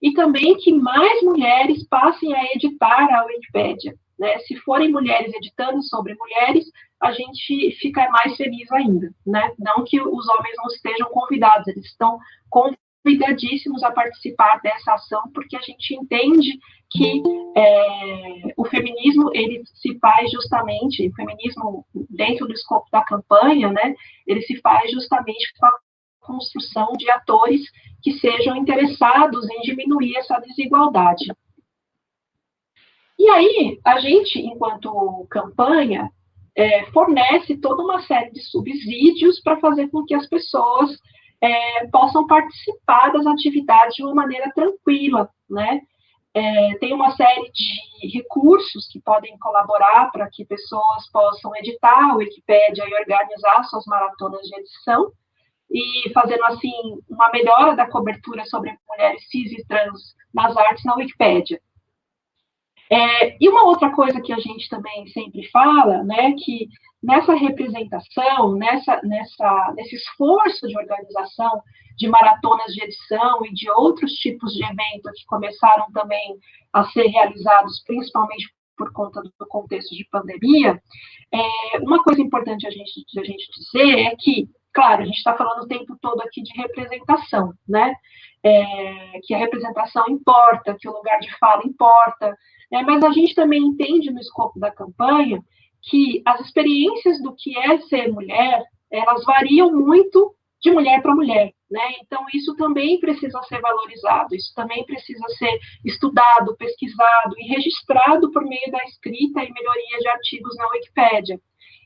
E também que mais mulheres passem a editar a Wikipédia. Né? Se forem mulheres editando sobre mulheres, a gente fica mais feliz ainda. Né? Não que os homens não estejam convidados, eles estão convidadíssimos a participar dessa ação, porque a gente entende que é, o feminismo ele se faz justamente, o feminismo dentro do escopo da campanha, né, ele se faz justamente com a construção de atores que sejam interessados em diminuir essa desigualdade. E aí, a gente, enquanto campanha, é, fornece toda uma série de subsídios para fazer com que as pessoas é, possam participar das atividades de uma maneira tranquila, né? É, tem uma série de recursos que podem colaborar para que pessoas possam editar a Wikipédia e organizar suas maratonas de edição, e fazendo assim uma melhora da cobertura sobre mulheres cis e trans nas artes na Wikipédia. É, e uma outra coisa que a gente também sempre fala, né, que nessa representação, nessa, nessa, nesse esforço de organização de maratonas de edição e de outros tipos de eventos que começaram também a ser realizados, principalmente por conta do contexto de pandemia, é, uma coisa importante a gente, a gente dizer é que Claro, a gente está falando o tempo todo aqui de representação, né? É, que a representação importa, que o lugar de fala importa, né? mas a gente também entende no escopo da campanha que as experiências do que é ser mulher, elas variam muito de mulher para mulher, né? Então, isso também precisa ser valorizado, isso também precisa ser estudado, pesquisado e registrado por meio da escrita e melhoria de artigos na Wikipédia.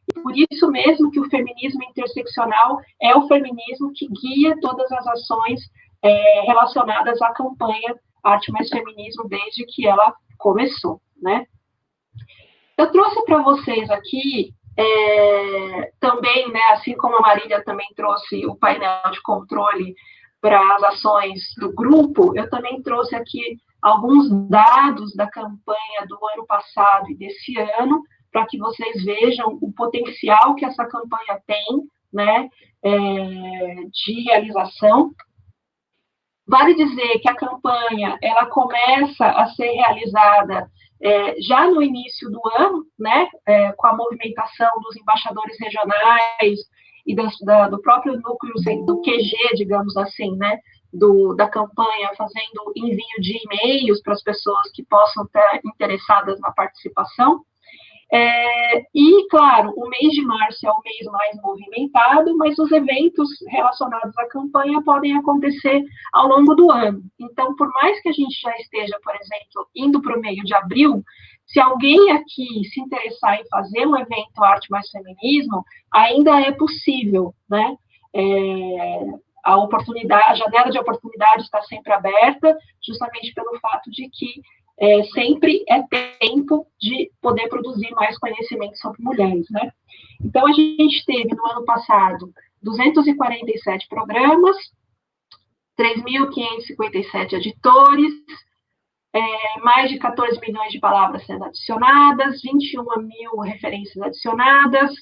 E por isso mesmo que o feminismo interseccional é o feminismo que guia todas as ações é, relacionadas à campanha Arte Mais Feminismo desde que ela começou, né? Eu trouxe para vocês aqui é, também, né, assim como a Marília também trouxe o painel de controle para as ações do grupo, eu também trouxe aqui alguns dados da campanha do ano passado e desse ano, para que vocês vejam o potencial que essa campanha tem, né, é, de realização. Vale dizer que a campanha ela começa a ser realizada é, já no início do ano, né, é, com a movimentação dos embaixadores regionais e da, do próprio núcleo do QG, digamos assim, né, do, da campanha, fazendo envio de e-mails para as pessoas que possam estar interessadas na participação. É, e, claro, o mês de março é o mês mais movimentado, mas os eventos relacionados à campanha podem acontecer ao longo do ano. Então, por mais que a gente já esteja, por exemplo, indo para o meio de abril, se alguém aqui se interessar em fazer um evento Arte Mais Feminismo, ainda é possível, né? É, a oportunidade, a janela de oportunidade está sempre aberta, justamente pelo fato de que é, sempre é tempo de poder produzir mais conhecimento sobre mulheres, né? Então, a gente teve no ano passado 247 programas, 3.557 editores, é, mais de 14 milhões de palavras sendo adicionadas, 21 mil referências adicionadas,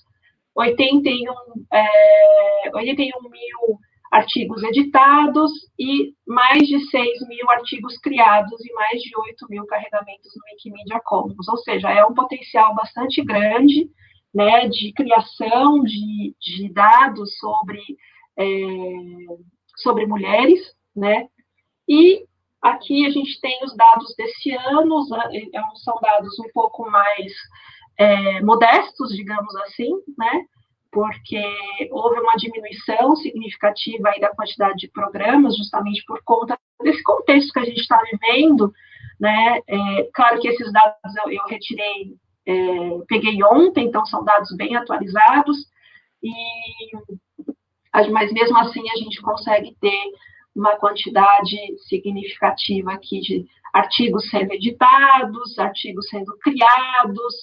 81, é, 81 mil artigos editados e mais de 6 mil artigos criados e mais de 8 mil carregamentos no Wikimedia Commons, ou seja, é um potencial bastante grande né, de criação de, de dados sobre, é, sobre mulheres, né, e aqui a gente tem os dados desse ano, é, são dados um pouco mais é, modestos, digamos assim, né, porque houve uma diminuição significativa aí da quantidade de programas, justamente por conta desse contexto que a gente está vivendo, né? É, claro que esses dados eu, eu retirei, é, peguei ontem, então são dados bem atualizados, e mas mesmo assim a gente consegue ter uma quantidade significativa aqui de artigos sendo editados, artigos sendo criados,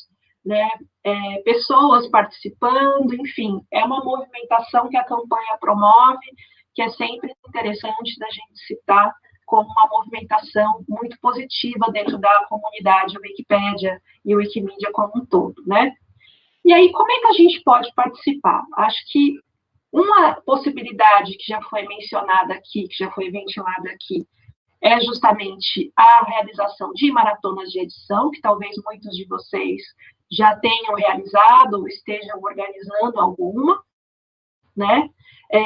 né, é, pessoas participando, enfim, é uma movimentação que a campanha promove, que é sempre interessante da gente citar como uma movimentação muito positiva dentro da comunidade Wikipédia e Wikimedia como um todo, né? E aí, como é que a gente pode participar? Acho que uma possibilidade que já foi mencionada aqui, que já foi ventilada aqui, é justamente a realização de maratonas de edição, que talvez muitos de vocês já tenham realizado ou estejam organizando alguma, né? É,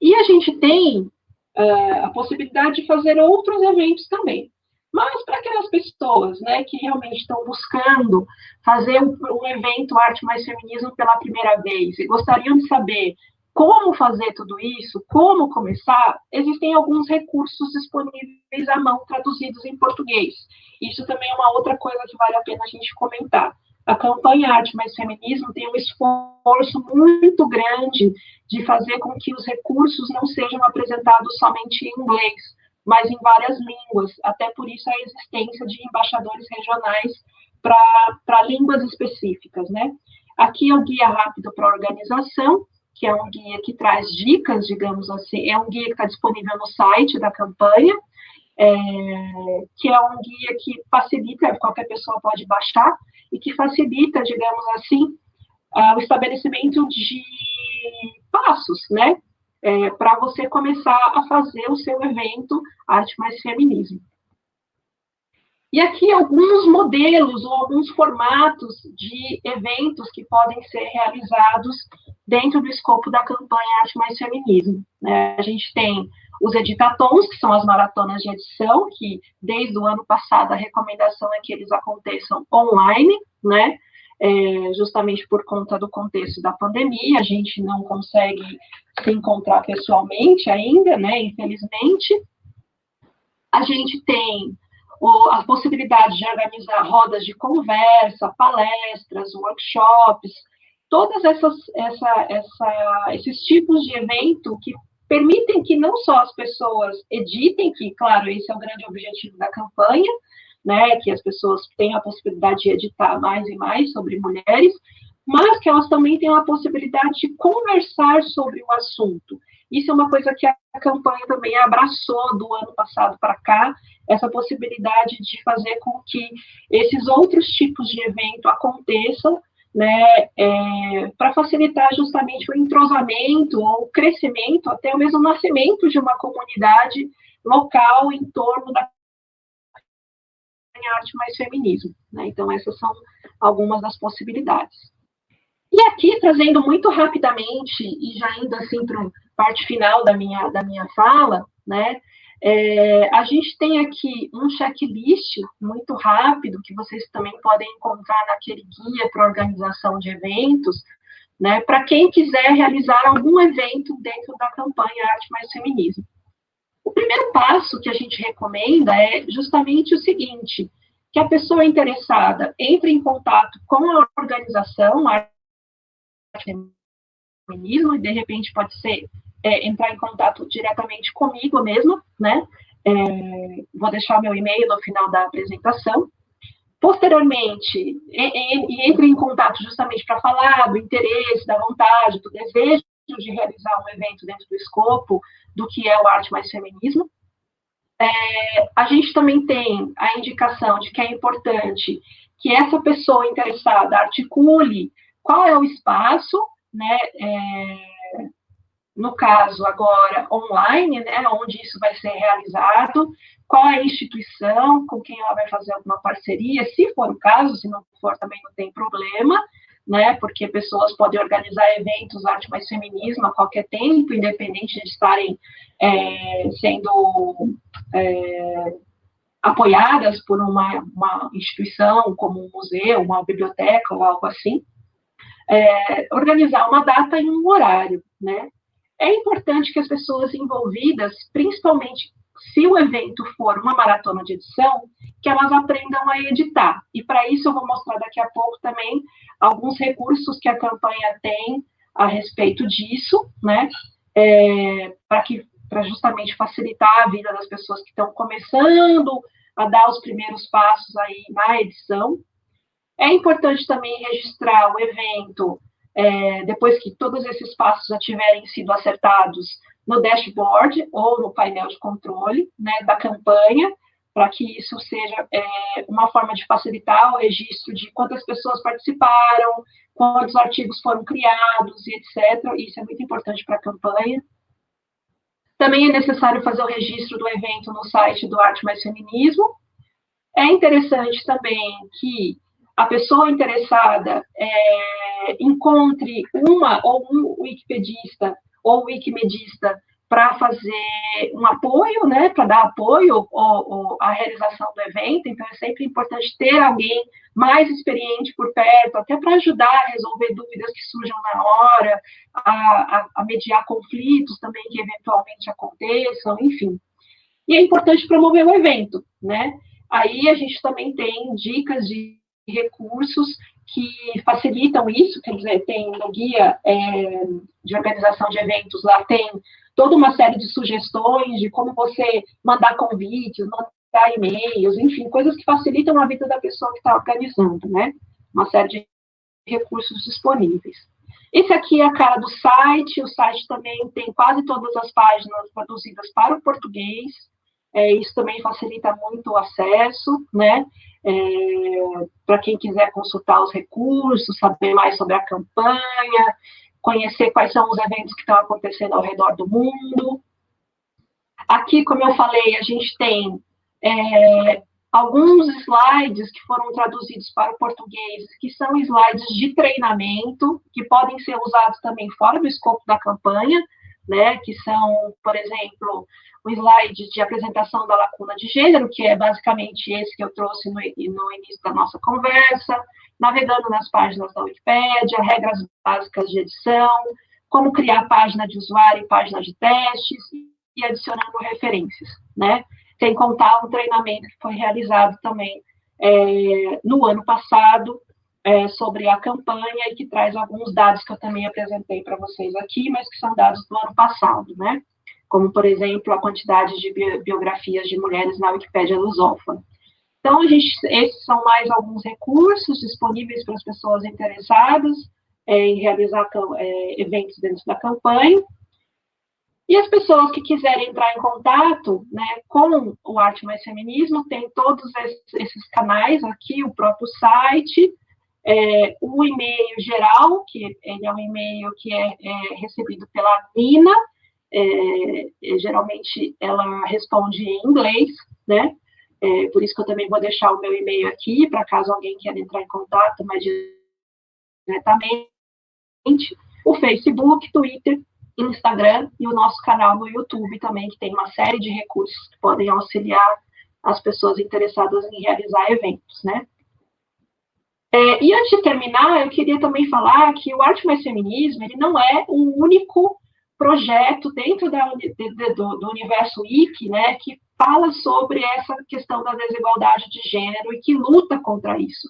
e a gente tem é, a possibilidade de fazer outros eventos também. Mas para aquelas pessoas né, que realmente estão buscando fazer um, um evento Arte Mais Feminismo pela primeira vez e gostariam de saber como fazer tudo isso, como começar, existem alguns recursos disponíveis à mão, traduzidos em português. Isso também é uma outra coisa que vale a pena a gente comentar. A campanha Arte Mais Feminismo tem um esforço muito grande de fazer com que os recursos não sejam apresentados somente em inglês, mas em várias línguas, até por isso a existência de embaixadores regionais para línguas específicas, né? Aqui é o guia rápido para organização, que é um guia que traz dicas, digamos assim, é um guia que está disponível no site da campanha, é, que é um guia que facilita, qualquer pessoa pode baixar, e que facilita, digamos assim, uh, o estabelecimento de passos, né, é, para você começar a fazer o seu evento Arte Mais Feminismo. E aqui alguns modelos ou alguns formatos de eventos que podem ser realizados dentro do escopo da campanha Arte Mais Feminismo. Né? A gente tem os editatons, que são as maratonas de edição, que desde o ano passado a recomendação é que eles aconteçam online, né? É, justamente por conta do contexto da pandemia, a gente não consegue se encontrar pessoalmente ainda, né, infelizmente. A gente tem a possibilidade de organizar rodas de conversa, palestras, workshops, todas essas, essa, essa, esses tipos de evento que permitem que não só as pessoas editem, que, claro, esse é o grande objetivo da campanha, né, que as pessoas tenham a possibilidade de editar mais e mais sobre mulheres, mas que elas também tenham a possibilidade de conversar sobre o assunto. Isso é uma coisa que a campanha também abraçou do ano passado para cá, essa possibilidade de fazer com que esses outros tipos de evento aconteçam, né, é, para facilitar justamente o entrosamento ou o crescimento, até o mesmo nascimento de uma comunidade local em torno da arte mais feminismo. Né? Então, essas são algumas das possibilidades. E aqui, trazendo muito rapidamente, e já indo assim para a parte final da minha, da minha fala, né, é, a gente tem aqui um checklist muito rápido, que vocês também podem encontrar naquele guia para organização de eventos, né, para quem quiser realizar algum evento dentro da campanha Arte Mais Feminismo. O primeiro passo que a gente recomenda é justamente o seguinte, que a pessoa interessada entre em contato com a organização, a feminismo, e de repente pode ser é, entrar em contato diretamente comigo mesmo, né? É, vou deixar meu e-mail no final da apresentação. Posteriormente, e, e, entre em contato justamente para falar do interesse, da vontade, do desejo de realizar um evento dentro do escopo do que é o Arte Mais Feminismo. É, a gente também tem a indicação de que é importante que essa pessoa interessada articule qual é o espaço, né, é, no caso agora online, né, onde isso vai ser realizado, qual é a instituição com quem ela vai fazer alguma parceria, se for o caso, se não for também não tem problema, né, porque pessoas podem organizar eventos arte mais feminismo a qualquer tempo, independente de estarem é, sendo é, apoiadas por uma, uma instituição como um museu, uma biblioteca ou algo assim é, organizar uma data e um horário, né? É importante que as pessoas envolvidas, principalmente se o evento for uma maratona de edição, que elas aprendam a editar. E para isso eu vou mostrar daqui a pouco também alguns recursos que a campanha tem a respeito disso, né? É, para que para justamente facilitar a vida das pessoas que estão começando a dar os primeiros passos aí na edição. É importante também registrar o evento, é, depois que todos esses passos já tiverem sido acertados, no dashboard ou no painel de controle né, da campanha, para que isso seja é, uma forma de facilitar o registro de quantas pessoas participaram, quantos artigos foram criados e etc. Isso é muito importante para a campanha. Também é necessário fazer o registro do evento no site do Arte Mais Feminismo. É interessante também que a pessoa interessada é, encontre uma ou um wikipedista ou wikimedista para fazer um apoio, né, para dar apoio à realização do evento, então é sempre importante ter alguém mais experiente por perto, até para ajudar a resolver dúvidas que surjam na hora, a, a, a mediar conflitos também que eventualmente aconteçam, enfim. E é importante promover o evento, né? Aí a gente também tem dicas de recursos que facilitam isso, quer dizer, tem no guia é, de organização de eventos, lá tem toda uma série de sugestões de como você mandar convites, mandar e-mails, enfim, coisas que facilitam a vida da pessoa que está organizando, né? Uma série de recursos disponíveis. Esse aqui é a cara do site, o site também tem quase todas as páginas traduzidas para o português, é, isso também facilita muito o acesso, né? É, para quem quiser consultar os recursos, saber mais sobre a campanha, conhecer quais são os eventos que estão acontecendo ao redor do mundo. Aqui, como eu falei, a gente tem é, alguns slides que foram traduzidos para o português, que são slides de treinamento, que podem ser usados também fora do escopo da campanha, né, que são, por exemplo, um slide de apresentação da lacuna de gênero, que é basicamente esse que eu trouxe no, no início da nossa conversa, navegando nas páginas da Wikipédia, regras básicas de edição, como criar página de usuário e página de testes, e adicionando referências, né? Sem contar um treinamento que foi realizado também é, no ano passado é, sobre a campanha e que traz alguns dados que eu também apresentei para vocês aqui, mas que são dados do ano passado, né? Como, por exemplo, a quantidade de biografias de mulheres na Wikipédia lusófona. Então, a gente, esses são mais alguns recursos disponíveis para as pessoas interessadas é, em realizar é, eventos dentro da campanha. E as pessoas que quiserem entrar em contato né, com o Arte Mais Feminismo, tem todos esses canais aqui, o próprio site, é, o e-mail geral, que ele é um e-mail que é, é recebido pela Nina, é, geralmente ela responde em inglês, né? É, por isso que eu também vou deixar o meu e-mail aqui, para caso alguém queira entrar em contato mais diretamente. O Facebook, Twitter Instagram e o nosso canal no YouTube também, que tem uma série de recursos que podem auxiliar as pessoas interessadas em realizar eventos, né? É, e antes de terminar, eu queria também falar que o Arte Mais Feminismo, ele não é um único projeto dentro da, de, de, do, do, universo IC, né, que fala sobre essa questão da desigualdade de gênero e que luta contra isso.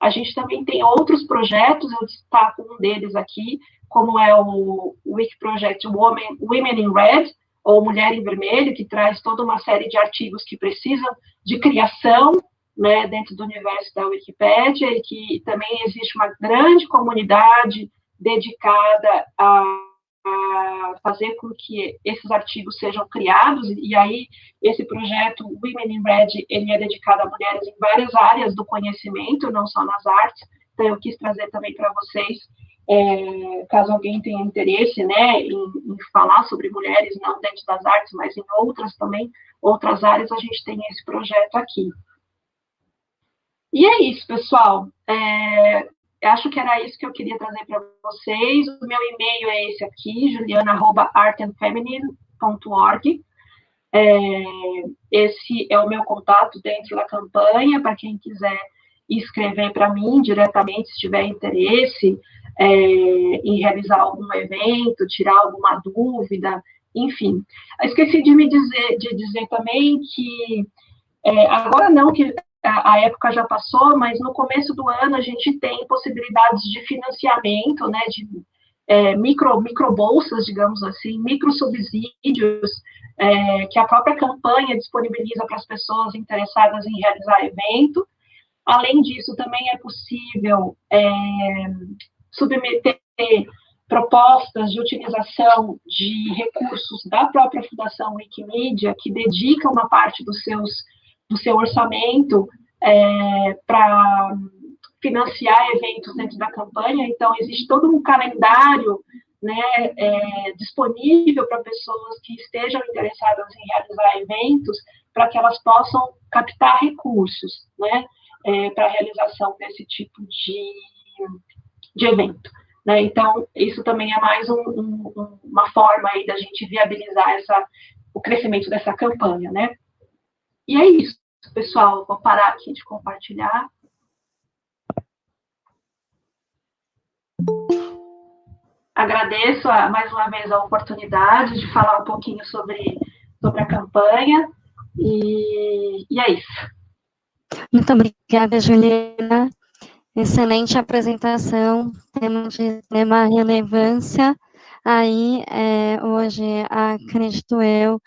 A gente também tem outros projetos, eu destaco um deles aqui, como é o Wiki Project Women, Women in Red, ou Mulher em Vermelho, que traz toda uma série de artigos que precisam de criação né, dentro do universo da Wikipédia, e que também existe uma grande comunidade dedicada a, a fazer com que esses artigos sejam criados, e aí esse projeto Women in Red, ele é dedicado a mulheres em várias áreas do conhecimento, não só nas artes, então eu quis trazer também para vocês é, caso alguém tenha interesse né, em, em, falar sobre mulheres, não dentro das artes, mas em outras também, outras áreas, a gente tem esse projeto aqui. E é isso, pessoal. É, acho que era isso que eu queria trazer para vocês. O meu e-mail é esse aqui, juliana.artandfeminine.org. É, esse é o meu contato dentro da campanha, para quem quiser escrever para mim diretamente, se tiver interesse, é, em realizar algum evento, tirar alguma dúvida, enfim. Esqueci de me dizer, de dizer também que é, agora não que a, época já passou, mas no começo do ano a gente tem possibilidades de financiamento, né, de é, micro, micro bolsas, digamos assim, micro subsídios é, que a própria campanha disponibiliza para as pessoas interessadas em realizar evento. Além disso, também é possível é, submeter propostas de utilização de recursos da própria Fundação Wikimedia, que dedica uma parte dos seus, do seu orçamento é, para financiar eventos dentro da campanha. Então, existe todo um calendário né, é, disponível para pessoas que estejam interessadas em realizar eventos, para que elas possam captar recursos né, é, para a realização desse tipo de, de evento. Né? Então, isso também é mais um, um, uma forma aí da gente viabilizar essa, o crescimento dessa campanha, né? E é isso, pessoal. Vou parar aqui de compartilhar. Agradeço a, mais uma vez a oportunidade de falar um pouquinho sobre, sobre a campanha. E, e é isso. Muito obrigada, Juliana. Excelente apresentação, temos de extrema relevância aí, é, hoje, acredito eu,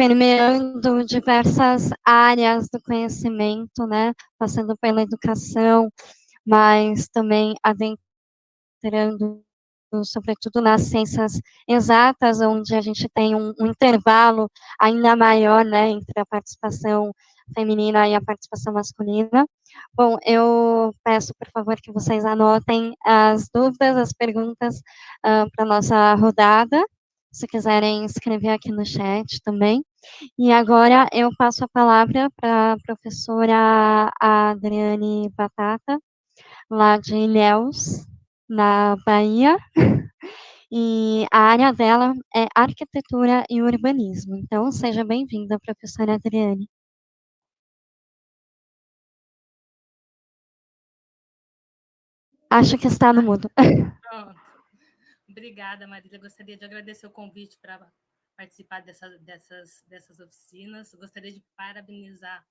permeando diversas áreas do conhecimento, né, passando pela educação, mas também adentrando sobretudo nas ciências exatas, onde a gente tem um, um intervalo ainda maior, né, entre a participação feminina e a participação masculina. Bom, eu peço, por favor, que vocês anotem as dúvidas, as perguntas uh, para a nossa rodada, se quiserem escrever aqui no chat também. E agora eu passo a palavra para a professora Adriane Batata, lá de Ilhéus, na Bahia, e a área dela é arquitetura e urbanismo. Então, seja bem-vinda, professora Adriane. Acho que está no mudo. Obrigada, Marília. Gostaria de agradecer o convite para participar dessa, dessas, dessas oficinas. Gostaria de parabenizar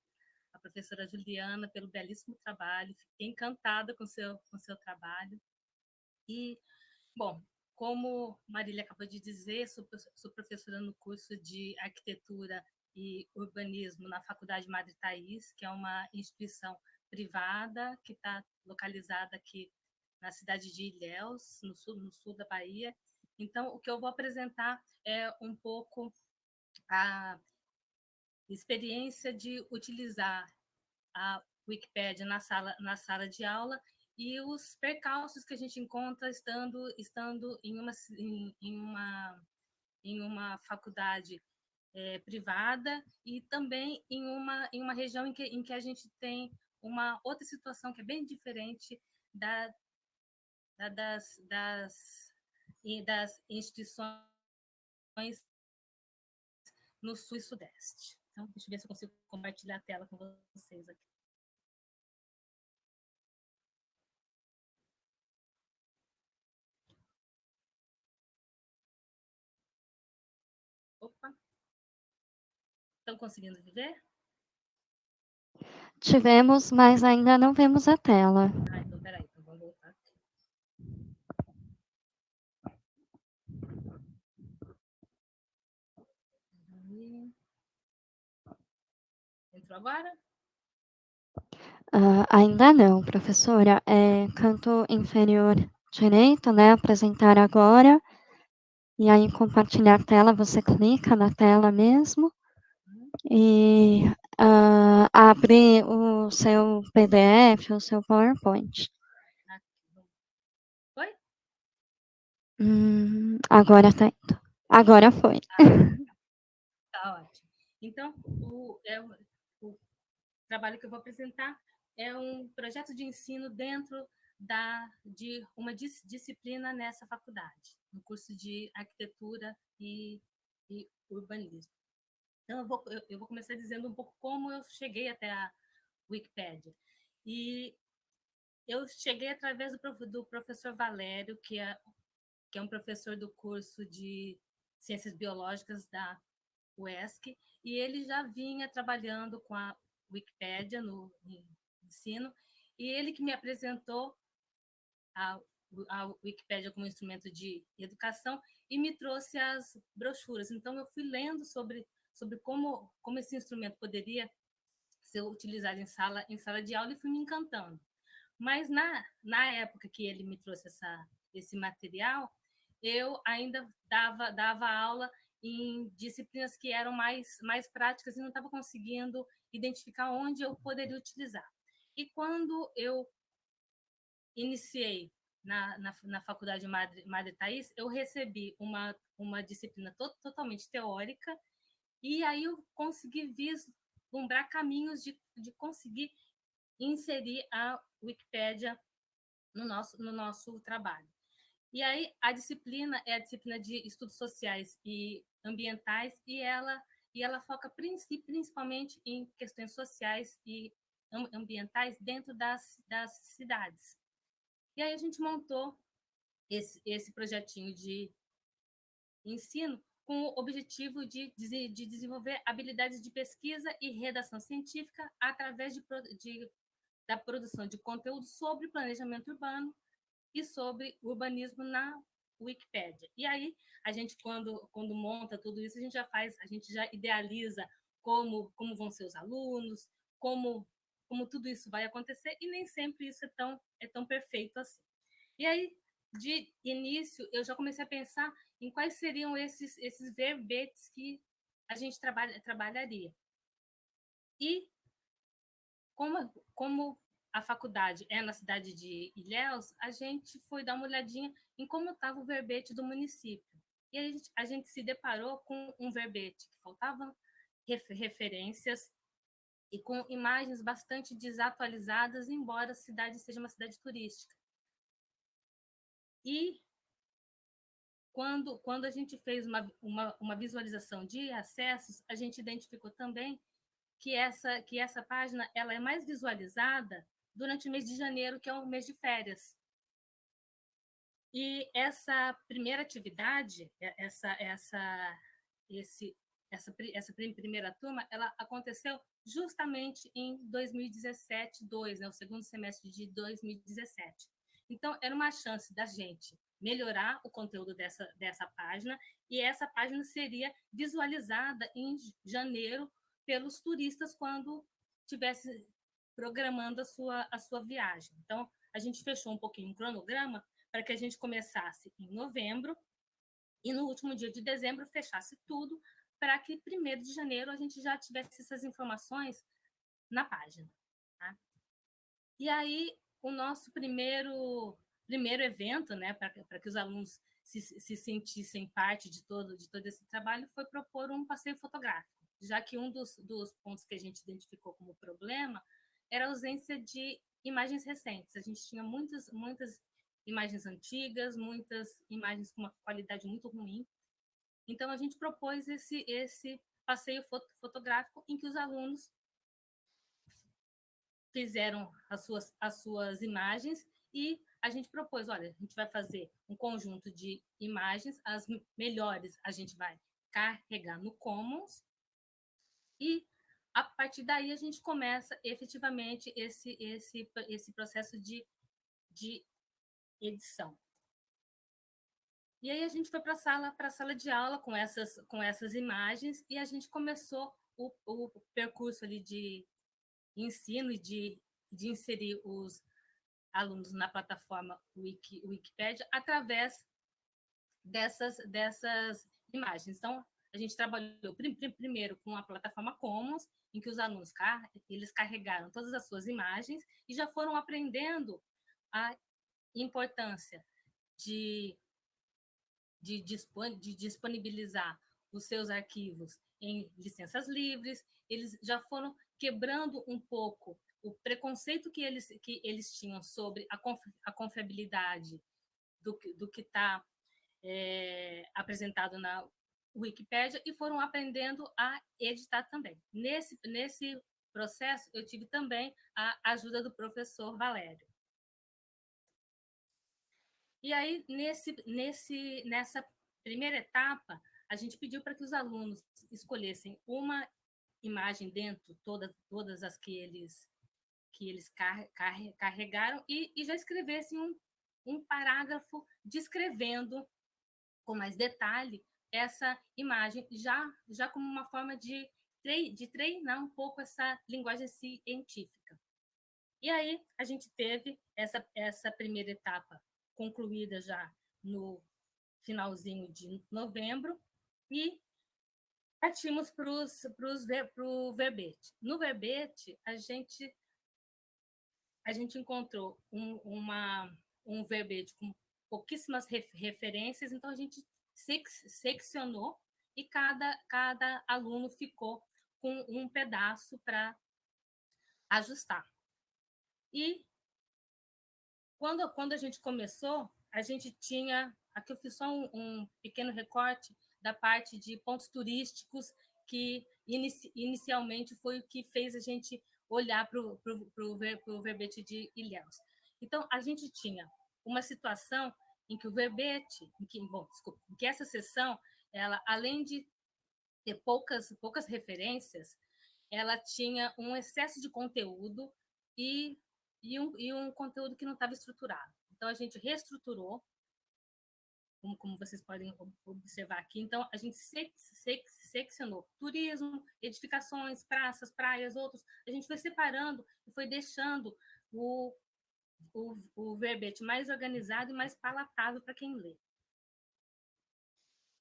a professora Juliana pelo belíssimo trabalho. Fiquei encantada com seu, com seu trabalho. E, bom, como Marília acabou de dizer, sou, sou professora no curso de Arquitetura e Urbanismo na Faculdade Madre Thaís, que é uma instituição privada que está localizada aqui na cidade de Ilhéus, no sul, no sul da Bahia. Então, o que eu vou apresentar é um pouco a experiência de utilizar a Wikipédia na sala, na sala de aula e os percalços que a gente encontra estando, estando em, uma, em, em uma, em uma faculdade é, privada e também em uma, em uma região em que, em que a gente tem uma outra situação que é bem diferente da, da das, das, das instituições no sul e sudeste. Então, deixa eu ver se eu consigo compartilhar a tela com vocês aqui. Opa! Estão conseguindo ver? Tivemos, mas ainda não vemos a tela. Ah, então peraí, então vamos voltar aqui. Agora? Uh, ainda não, professora. É canto inferior direito, né? Apresentar agora. E aí, compartilhar tela, você clica na tela mesmo. E uh, abre o seu PDF, o seu PowerPoint. Foi? Hum, agora tá indo. Agora foi. Tá ótimo. Então, o, é, o trabalho que eu vou apresentar é um projeto de ensino dentro da, de uma dis, disciplina nessa faculdade, no curso de arquitetura e, e urbanismo. Então, eu vou, eu, eu vou começar dizendo um pouco como eu cheguei até a Wikipédia. E eu cheguei através do, do professor Valério, que é, que é um professor do curso de Ciências Biológicas da UESC, e ele já vinha trabalhando com a Wikipédia no, no ensino, e ele que me apresentou a, a Wikipédia como instrumento de educação e me trouxe as brochuras. Então, eu fui lendo sobre, sobre como, como esse instrumento poderia ser utilizado em sala, em sala de aula e fui me encantando. Mas na, na época que ele me trouxe essa, esse material, eu ainda dava, dava aula em disciplinas que eram mais, mais práticas e não estava conseguindo identificar onde eu poderia utilizar. E quando eu iniciei na, na, na faculdade Madre, Madre Thaís, eu recebi uma, uma disciplina to, totalmente teórica e aí eu consegui vislumbrar caminhos de, de conseguir inserir a Wikipédia no nosso, no nosso trabalho. E aí a disciplina é a disciplina de estudos sociais e ambientais e ela e ela foca principalmente em questões sociais e ambientais dentro das, das cidades. E aí a gente montou esse, esse projetinho de ensino com o objetivo de, de desenvolver habilidades de pesquisa e redação científica através de, de, da produção de conteúdo sobre planejamento urbano e sobre urbanismo na Wikipédia. E aí, a gente, quando, quando monta tudo isso, a gente já faz, a gente já idealiza como, como vão ser os alunos, como, como tudo isso vai acontecer, e nem sempre isso é tão, é tão perfeito assim. E aí, de início, eu já comecei a pensar em quais seriam esses, esses verbetes que a gente trabalha, trabalharia. E como, como a faculdade é na cidade de Ilhéus, a gente foi dar uma olhadinha em como estava o verbete do município. E a gente, a gente se deparou com um verbete que faltavam referências e com imagens bastante desatualizadas, embora a cidade seja uma cidade turística. E quando, quando a gente fez uma, uma, uma visualização de acessos, a gente identificou também que essa, que essa página ela é mais visualizada durante o mês de janeiro, que é o mês de férias. E essa primeira atividade, essa, essa, esse, essa, essa primeira turma, ela aconteceu justamente em 2017, 2, né, o segundo semestre de 2017. Então, era uma chance da gente melhorar o conteúdo dessa, dessa página, e essa página seria visualizada em janeiro pelos turistas quando tivesse programando a sua, a sua viagem. Então, a gente fechou um pouquinho o cronograma para que a gente começasse em novembro e no último dia de dezembro fechasse tudo para que primeiro de janeiro a gente já tivesse essas informações na página. Tá? E aí, o nosso primeiro primeiro evento, né, para que os alunos se, se sentissem parte de todo, de todo esse trabalho, foi propor um passeio fotográfico, já que um dos, dos pontos que a gente identificou como problema era a ausência de imagens recentes. A gente tinha muitas, muitas imagens antigas, muitas imagens com uma qualidade muito ruim. Então, a gente propôs esse, esse passeio fotográfico em que os alunos fizeram as suas, as suas imagens e a gente propôs, olha, a gente vai fazer um conjunto de imagens, as melhores a gente vai carregar no Commons e a partir daí a gente começa efetivamente esse esse esse processo de, de edição. E aí a gente foi para a sala para a sala de aula com essas com essas imagens e a gente começou o, o percurso ali de ensino e de, de inserir os alunos na plataforma Wiki, Wikipedia através dessas, dessas imagens. Então, a gente trabalhou primeiro com a plataforma Commons, em que os alunos eles carregaram todas as suas imagens e já foram aprendendo a importância de, de, de disponibilizar os seus arquivos em licenças livres, eles já foram quebrando um pouco o preconceito que eles, que eles tinham sobre a, a confiabilidade do, do que está é, apresentado na Wikipédia e foram aprendendo a editar também. Nesse, nesse processo, eu tive também a ajuda do professor Valério. E aí, nesse, nesse, nessa primeira etapa, a gente pediu para que os alunos escolhessem uma imagem dentro, todas, todas as que eles que eles car car carregaram e, e, já escrevessem um, um parágrafo descrevendo com mais detalhe essa imagem, já, já como uma forma de, de treinar um pouco essa linguagem científica. E aí a gente teve essa, essa primeira etapa concluída já no finalzinho de novembro e partimos para o verbete. No verbete, a gente a gente encontrou um, uma, um verbete com pouquíssimas referências, então a gente seccionou e cada, cada aluno ficou com um pedaço para ajustar. E quando, quando a gente começou, a gente tinha. Aqui eu fiz só um, um pequeno recorte da parte de pontos turísticos, que inici, inicialmente foi o que fez a gente olhar para o verbete de Ilhéus. Então, a gente tinha uma situação em que o verbete, em que, bom, desculpa, em que essa sessão, ela, além de ter poucas, poucas referências, ela tinha um excesso de conteúdo e, e, um, e um conteúdo que não estava estruturado. Então, a gente reestruturou como, como vocês podem observar aqui. Então, a gente sec, sec, seccionou turismo, edificações, praças, praias, outros. A gente foi separando e foi deixando o, o, o verbete mais organizado e mais palatável para quem lê.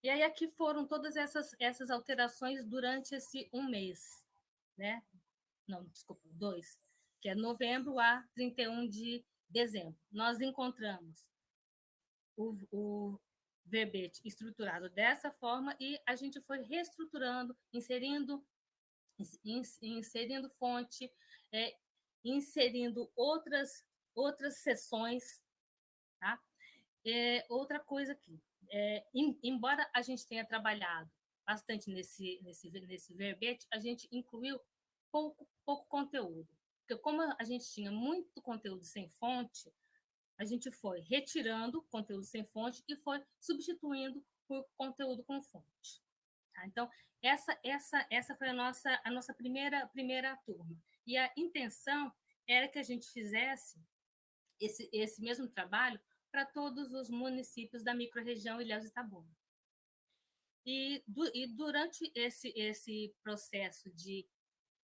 E aí aqui foram todas essas, essas alterações durante esse um mês, né? Não, desculpa, dois, que é novembro a 31 de dezembro. Nós encontramos o, o, verbete estruturado dessa forma e a gente foi reestruturando, inserindo, inserindo fonte, é, inserindo outras, outras sessões. Tá? É, outra coisa aqui, é, em, embora a gente tenha trabalhado bastante nesse, nesse, nesse verbete, a gente incluiu pouco, pouco conteúdo. Porque como a gente tinha muito conteúdo sem fonte, a gente foi retirando conteúdo sem fonte e foi substituindo por conteúdo com fonte. Tá? Então, essa, essa, essa foi a nossa, a nossa primeira, primeira turma. E a intenção era que a gente fizesse esse, esse mesmo trabalho para todos os municípios da microrregião Ilhéus Itabuna. E, e durante esse, esse processo de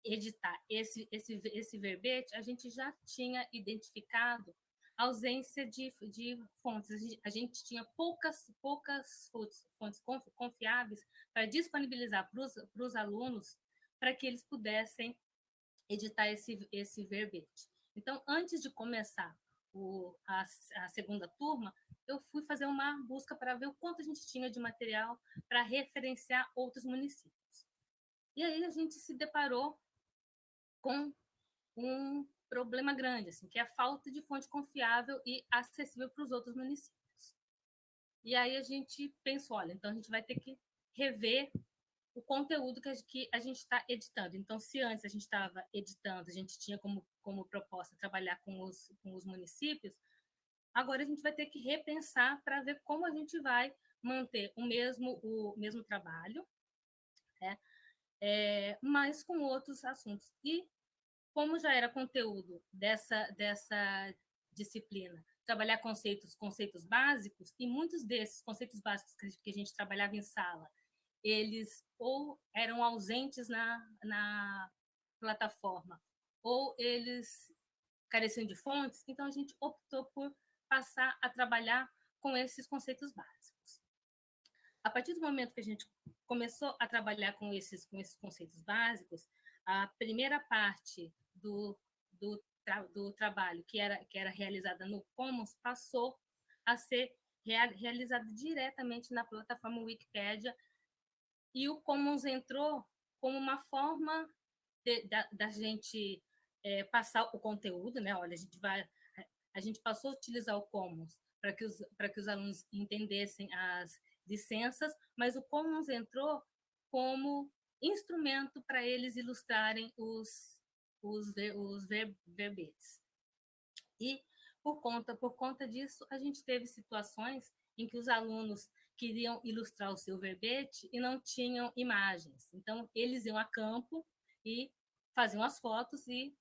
editar esse, esse, esse verbete, a gente já tinha identificado ausência de, de fontes. A gente tinha poucas, poucas fontes, fontes confiáveis para disponibilizar para os alunos para que eles pudessem editar esse, esse verbete. Então, antes de começar o, a, a, segunda turma, eu fui fazer uma busca para ver o quanto a gente tinha de material para referenciar outros municípios. E aí a gente se deparou com um problema grande, assim, que é a falta de fonte confiável e acessível para os outros municípios. E aí a gente pensou, olha, então a gente vai ter que rever o conteúdo que a, gente está editando. Então, se antes a gente estava editando, a gente tinha como, como proposta trabalhar com os, com os municípios, agora a gente vai ter que repensar para ver como a gente vai manter o mesmo, o mesmo trabalho, né? É, mas com outros assuntos. E como já era conteúdo dessa, dessa disciplina, trabalhar conceitos, conceitos básicos, e muitos desses conceitos básicos que a gente trabalhava em sala, eles ou eram ausentes na, na plataforma, ou eles careciam de fontes, então a gente optou por passar a trabalhar com esses conceitos básicos. A partir do momento que a gente começou a trabalhar com esses, com esses conceitos básicos, a primeira parte do, do, tra, do trabalho que era, que era realizada no Commons passou a ser real, realizada diretamente na plataforma Wikipédia, e o Commons entrou como uma forma de, da, da, gente é, passar o conteúdo, né? Olha, a gente vai, a gente passou a utilizar o Commons para que os para que os alunos entendessem as licenças, mas o Commons entrou como instrumento para eles ilustrarem os os, os verbetes. E por conta, por conta disso, a gente teve situações em que os alunos queriam ilustrar o seu verbete e não tinham imagens. Então, eles iam a campo e faziam as fotos e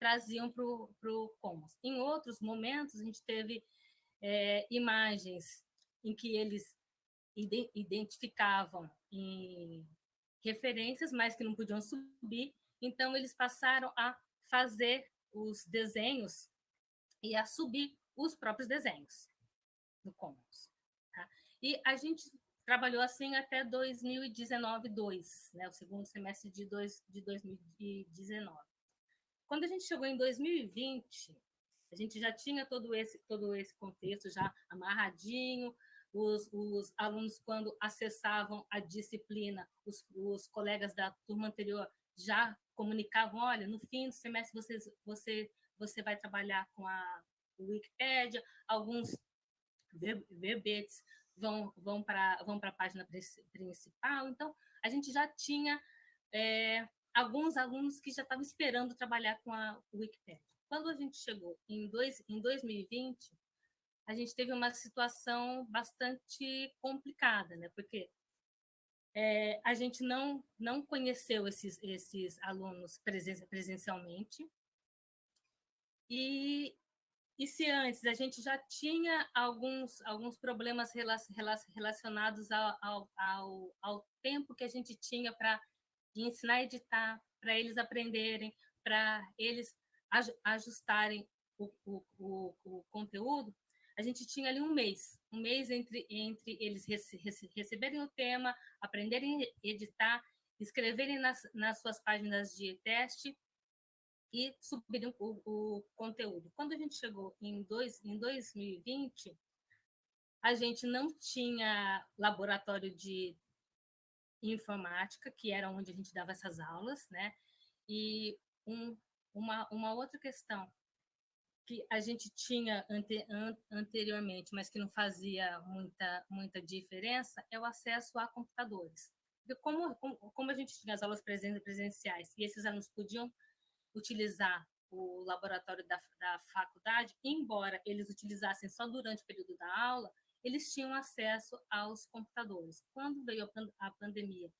traziam para o Commons. Em outros momentos, a gente teve é, imagens em que eles identificavam em referências, mas que não podiam subir, então, eles passaram a fazer os desenhos e a subir os próprios desenhos no Commons. Tá? E a gente trabalhou assim até 2019, 2, né, o segundo semestre de, dois, de 2019. Quando a gente chegou em 2020, a gente já tinha todo esse, todo esse contexto já amarradinho, os, os alunos, quando acessavam a disciplina, os, os colegas da turma anterior já comunicavam, olha, no fim do semestre você, você, você vai trabalhar com a Wikipédia, alguns verbetes vão, vão para vão a página principal. Então, a gente já tinha é, alguns alunos que já estavam esperando trabalhar com a Wikipédia. Quando a gente chegou em, dois, em 2020, a gente teve uma situação bastante complicada, né? porque é, a gente não, não conheceu esses, esses alunos presen presencialmente. E, e se antes a gente já tinha alguns, alguns problemas relacionados ao, ao, ao, ao tempo que a gente tinha para ensinar a editar, para eles aprenderem, para eles ajustarem o, o, o, o conteúdo, a gente tinha ali um mês, um mês entre, entre eles rece, receberem o tema, aprenderem a editar, escreverem nas, nas suas páginas de teste e subirem o, o, conteúdo. Quando a gente chegou em, dois, em 2020, a gente não tinha laboratório de informática, que era onde a gente dava essas aulas, né? E um, uma, uma outra questão que a gente tinha ante, an, anteriormente, mas que não fazia muita, muita diferença, é o acesso a computadores. Como, como a gente tinha as aulas presenciais e esses alunos podiam utilizar o laboratório da, da faculdade, embora eles utilizassem só durante o período da aula, eles tinham acesso aos computadores. Quando veio a pandemia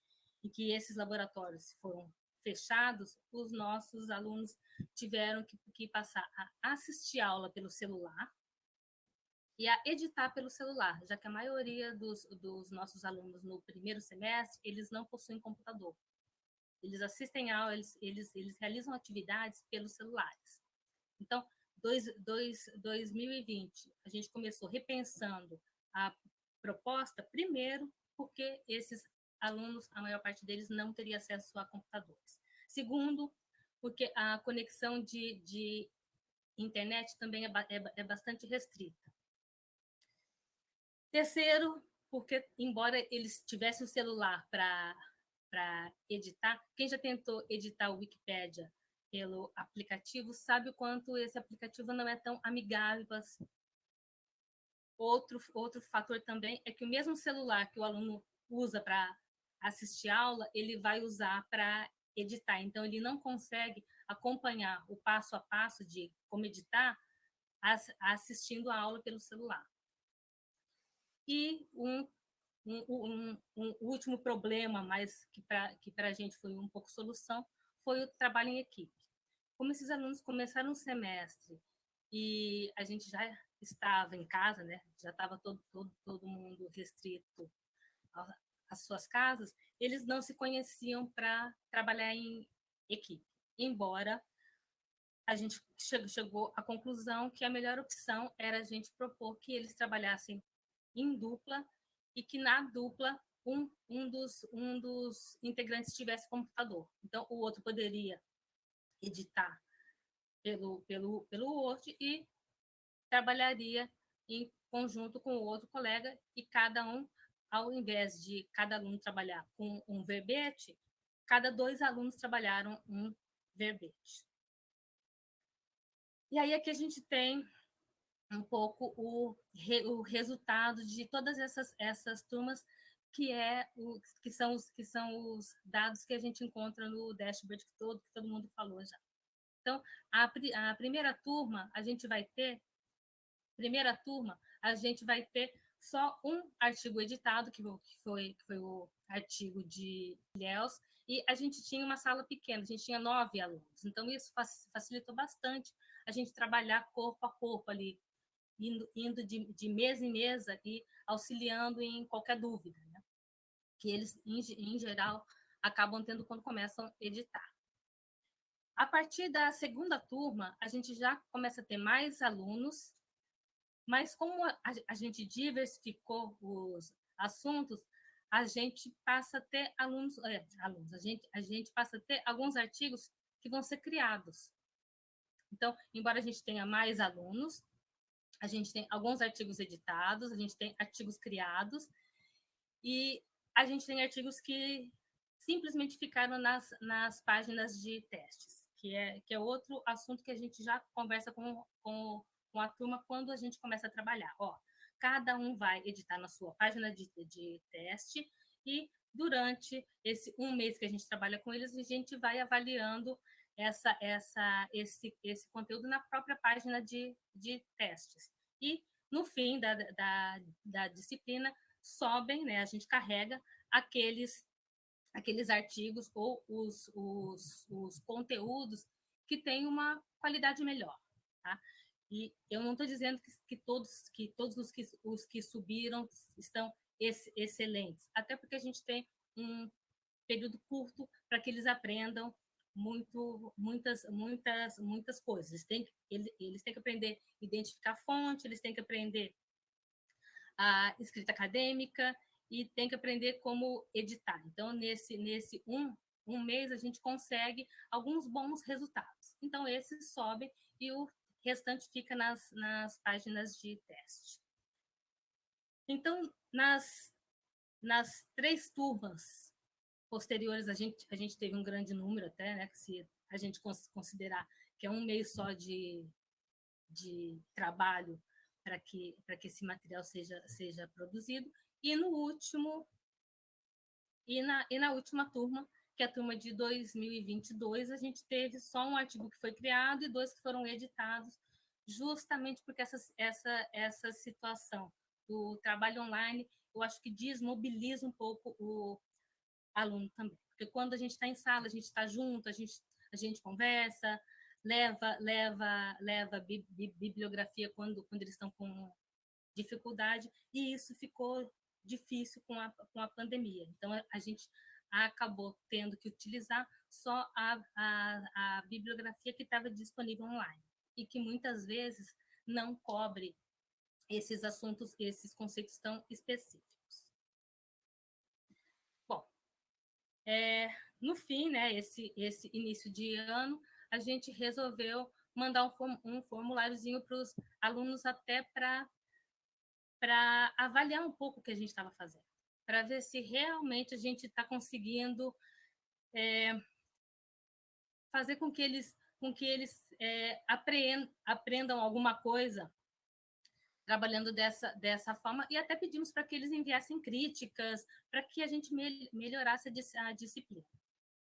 e que esses laboratórios foram fechados, os nossos alunos tiveram que, que passar a assistir aula pelo celular e a editar pelo celular, já que a maioria dos, dos nossos alunos no primeiro semestre, eles não possuem computador. Eles assistem aula, eles, eles, eles realizam atividades pelos celulares. Então, dois, dois, 2020, a gente começou repensando a proposta, primeiro, porque esses alunos, a maior parte deles não teria acesso a computadores. Segundo, porque a conexão de, de internet também é, é, é bastante restrita. Terceiro, porque, embora eles tivessem o celular para editar, quem já tentou editar o Wikipédia pelo aplicativo sabe o quanto esse aplicativo não é tão amigável. Outro, outro fator também é que o mesmo celular que o aluno usa para assistir aula, ele vai usar para editar. Então, ele não consegue acompanhar o passo a passo de como editar assistindo a aula pelo celular. E um, um, um, um último problema, mas que para que a gente foi um pouco solução, foi o trabalho em equipe. Como esses alunos começaram o semestre e a gente já estava em casa, né? já estava todo, todo, todo mundo restrito as suas casas, eles não se conheciam para trabalhar em equipe. Embora a gente chegou à conclusão que a melhor opção era a gente propor que eles trabalhassem em dupla e que na dupla um, um, dos, um dos integrantes tivesse computador. Então, o outro poderia editar pelo, pelo, pelo Word e trabalharia em conjunto com o outro colega e cada um ao invés de cada aluno trabalhar com um verbete, cada dois alunos trabalharam um verbete. E aí aqui a gente tem um pouco o, o resultado de todas essas, essas turmas, que, é o, que, são os, que são os dados que a gente encontra no dashboard todo, que todo mundo falou já. Então, a, a primeira turma, a gente vai ter, primeira turma, a gente vai ter só um artigo editado, que foi, que foi o artigo de Ilhéus, e a gente tinha uma sala pequena, a gente tinha nove alunos. Então, isso facilitou bastante a gente trabalhar corpo a corpo ali, indo, indo de, de mesa em mesa e auxiliando em qualquer dúvida, né? que eles, em, em geral, acabam tendo quando começam a editar. A partir da segunda turma, a gente já começa a ter mais alunos mas como a, a gente diversificou os assuntos, a gente passa a ter alunos, é, alunos a, gente, a gente passa a ter alguns artigos que vão ser criados. Então, embora a gente tenha mais alunos, a gente tem alguns artigos editados, a gente tem artigos criados, e a gente tem artigos que simplesmente ficaram nas, nas páginas de testes, que é, que é outro assunto que a gente já conversa com, com com a turma quando a gente começa a trabalhar. Ó, cada um vai editar na sua página de, de teste e durante esse um mês que a gente trabalha com eles, a gente vai avaliando essa, essa, esse, esse conteúdo na própria página de, de testes. E no fim da, da, da disciplina, sobem, né, a gente carrega aqueles, aqueles artigos ou os, os, os conteúdos que têm uma qualidade melhor. Tá? E eu não estou dizendo que, que, todos, que todos os que, os que subiram estão ex, excelentes, até porque a gente tem um período curto para que eles aprendam muito, muitas, muitas, muitas coisas. Eles têm, eles, eles têm que aprender a identificar fonte, eles têm que aprender a escrita acadêmica e têm que aprender como editar. Então, nesse, nesse um, um mês, a gente consegue alguns bons resultados. Então, esses sobem e o restante fica nas, nas páginas de teste. Então, nas, nas três turmas posteriores, a gente, a gente teve um grande número até, né, se a gente considerar que é um mês só de, de trabalho para que, que esse material seja, seja produzido. E no último, e na, e na última turma, que a turma de 2022 a gente teve só um artigo que foi criado e dois que foram editados, justamente porque essa, essa, essa situação do trabalho online, eu acho que desmobiliza um pouco o aluno também. Porque quando a gente está em sala, a gente está junto, a gente, a gente conversa, leva leva leva bibliografia quando, quando eles estão com dificuldade, e isso ficou difícil com a, com a pandemia. Então, a gente acabou tendo que utilizar só a, a, a bibliografia que estava disponível online e que muitas vezes não cobre esses assuntos, esses conceitos tão específicos. Bom, é, no fim, né, esse, esse início de ano, a gente resolveu mandar um, formuláriozinho para os alunos até para avaliar um pouco o que a gente estava fazendo para ver se realmente a gente está conseguindo é, fazer com que eles, com que eles é, aprendam, aprendam alguma coisa trabalhando dessa, dessa forma, e até pedimos para que eles enviassem críticas, para que a gente me, melhorasse a, a, disciplina.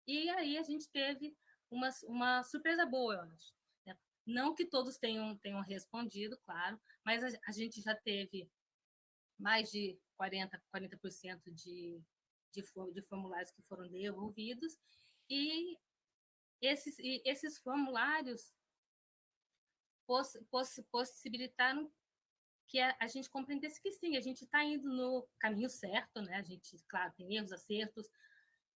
E aí a gente teve uma, uma surpresa boa, eu acho. Né? Não que todos tenham, tenham respondido, claro, mas a, a gente já teve mais de 40%, 40 de, de, de formulários que foram devolvidos, e esses, e esses formulários poss, poss, possibilitaram que a, a, gente compreendesse que sim, a gente está indo no caminho certo, né? A gente, claro, tem erros, acertos,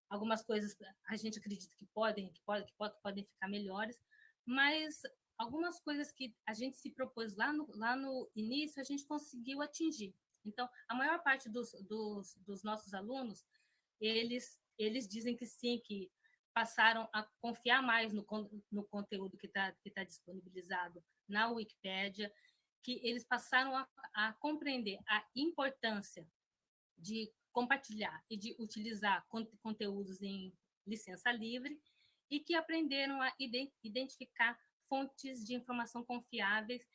algumas coisas a gente acredita que podem, que podem, que podem, podem ficar melhores, mas algumas coisas que a gente se propôs lá no, lá no início, a gente conseguiu atingir. Então, a maior parte dos, dos, dos nossos alunos, eles, eles dizem que sim, que passaram a confiar mais no, no conteúdo que está que tá disponibilizado na Wikipédia, que eles passaram a, a, compreender a importância de compartilhar e de utilizar conteúdos em licença livre e que aprenderam a identificar fontes de informação confiáveis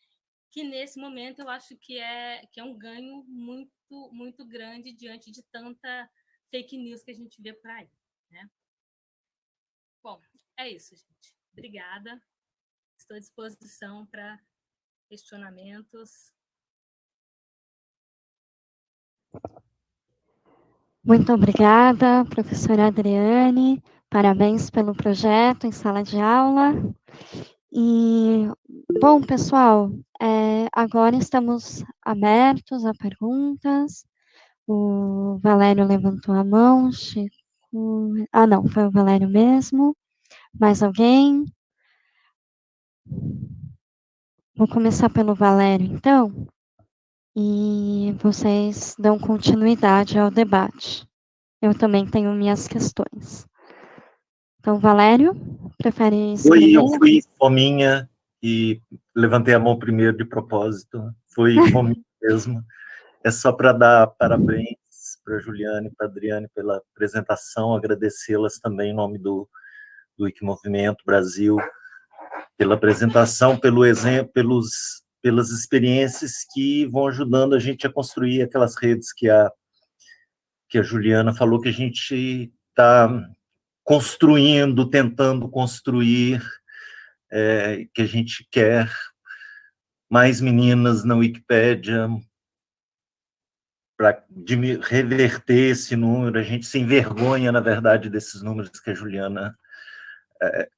que nesse momento eu acho que é, que é um ganho muito, muito grande diante de tanta fake news que a gente vê por aí. Né? Bom, é isso, gente. Obrigada. Estou à disposição para questionamentos. Muito obrigada, professora Adriane. Parabéns pelo projeto em sala de aula. E, bom, pessoal, é, agora estamos abertos a perguntas. O Valério levantou a mão, Chico. Ah, não, foi o Valério mesmo. Mais alguém? Vou começar pelo Valério, então, e vocês dão continuidade ao debate. Eu também tenho minhas questões. Então, Valério, prefere... Oi, eu fui fominha e levantei a mão primeiro de propósito. Foi fominha mesmo. É só para dar parabéns para Juliane e para Adriane pela apresentação, agradecê-las também em nome do, do Wikimovimento Brasil, pela apresentação, pelo exemplo, pelos, pelas experiências que vão ajudando a gente a construir aquelas redes que a, que a Juliana falou que a gente está construindo, tentando construir, é, que a gente quer mais meninas na Wikipédia para reverter esse número. A gente se envergonha, na verdade, desses números que a Juliana é,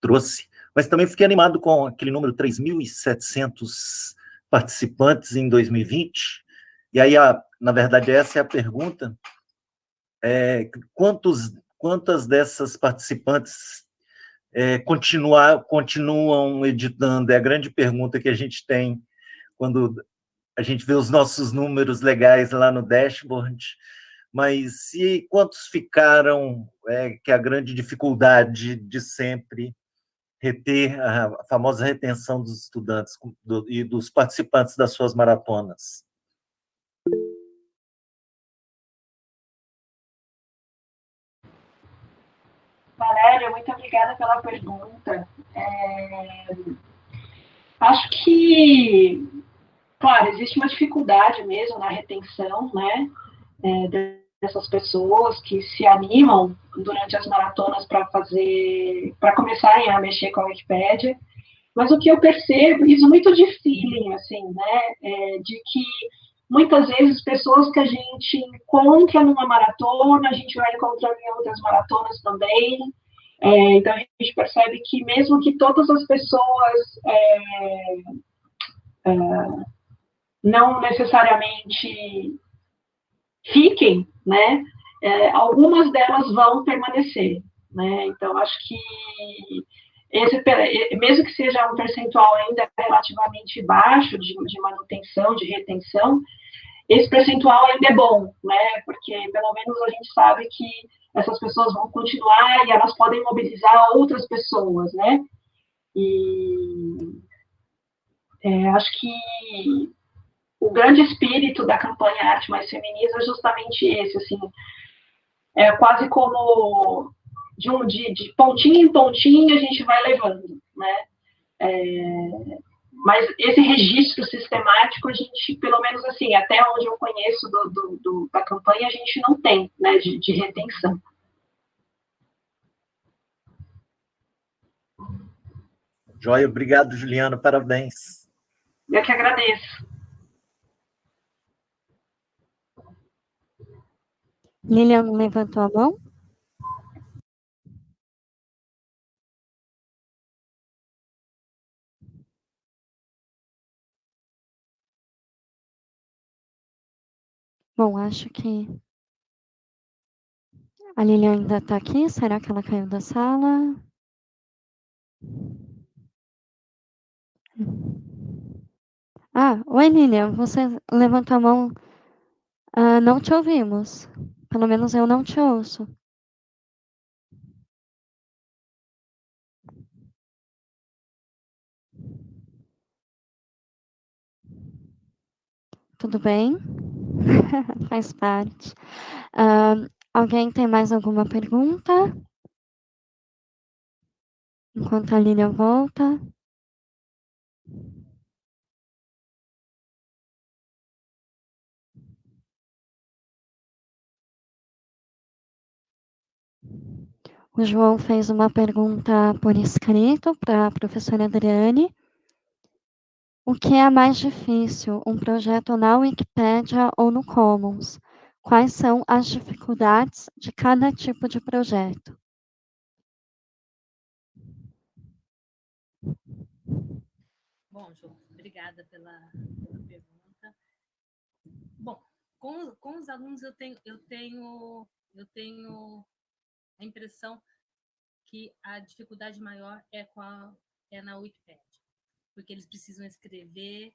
trouxe. Mas também fiquei animado com aquele número 3.700 participantes em 2020. E aí, a, na verdade, essa é a pergunta é, quantos, quantas dessas participantes é, continuar, continuam editando? É a grande pergunta que a gente tem quando a gente vê os nossos números legais lá no dashboard, mas e quantos ficaram, é, que é a grande dificuldade de sempre reter a famosa retenção dos estudantes e dos participantes das suas maratonas? Valéria, muito obrigada pela pergunta. É, acho que, claro, existe uma dificuldade mesmo na retenção, né, é, dessas pessoas que se animam durante as maratonas para fazer, para começarem a mexer com a Wikipédia. Mas o que eu percebo, isso muito de feeling, assim, né, é de que muitas vezes pessoas que a gente encontra numa maratona, a gente vai encontrar em outras maratonas também. É, então a gente percebe que mesmo que todas as pessoas é, é, não necessariamente fiquem, né? É, algumas delas vão permanecer, né? Então acho que esse, mesmo que seja um percentual ainda relativamente baixo de, de manutenção, de retenção, esse percentual ainda é bom, né? Porque pelo menos a gente sabe que essas pessoas vão continuar e elas podem mobilizar outras pessoas, né? E é, acho que o grande espírito da campanha Arte Mais Feminista é justamente esse, assim, é quase como de, um, de, de pontinho em pontinho a gente vai levando, né? É, mas esse registro sistemático, a gente, pelo menos assim, até onde eu conheço do, do, do, da campanha, a gente não tem, né, de, de retenção. Joia, obrigado, Juliana, parabéns. Eu que agradeço. Lilian levantou a mão? Bom, acho que a Lilian ainda está aqui. Será que ela caiu da sala? Ah, oi Lilian, você levantou a mão. Ah, não te ouvimos. Pelo menos eu não te ouço. Tudo bem? Faz parte. Uh, alguém tem mais alguma pergunta? Enquanto a Lilian volta. O João fez uma pergunta por escrito para a professora Adriane. O que é mais difícil, um projeto na Wikipédia ou no Commons? Quais são as dificuldades de cada tipo de projeto? Bom, João, obrigada pela, pela pergunta. Bom, com, com os alunos eu tenho, eu tenho, eu tenho a impressão que a dificuldade maior é, com a, é na Wikipédia, porque eles precisam escrever.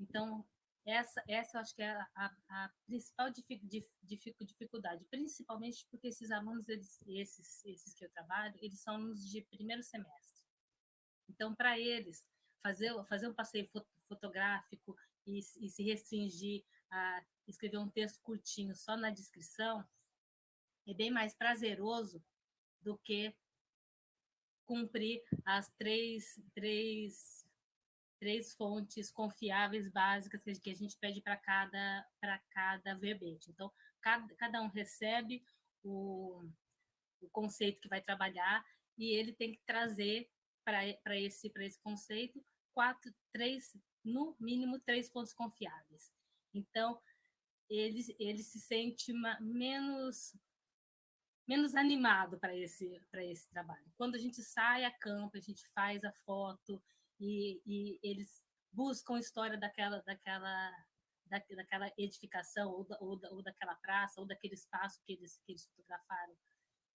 Então, essa, essa eu acho que é a, a principal dificuldade, principalmente porque esses alunos, eles, esses, esses que eu trabalho, eles são alunos de primeiro semestre. Então, para eles, fazer, fazer um passeio fotográfico e, e se restringir a escrever um texto curtinho só na descrição, é bem mais prazeroso do que cumprir as três, três, três fontes confiáveis básicas que a gente pede para cada, cada verbete. Então, cada, cada um recebe o, o conceito que vai trabalhar e ele tem que trazer para esse, esse conceito quatro, três, no mínimo três fontes confiáveis. Então, ele, ele se sente menos menos animado para esse, esse trabalho. Quando a gente sai a campo, a gente faz a foto e, e eles buscam a história daquela, daquela, da, daquela edificação, ou, da, ou, da, ou, daquela praça, ou daquele espaço que eles, que eles fotografaram.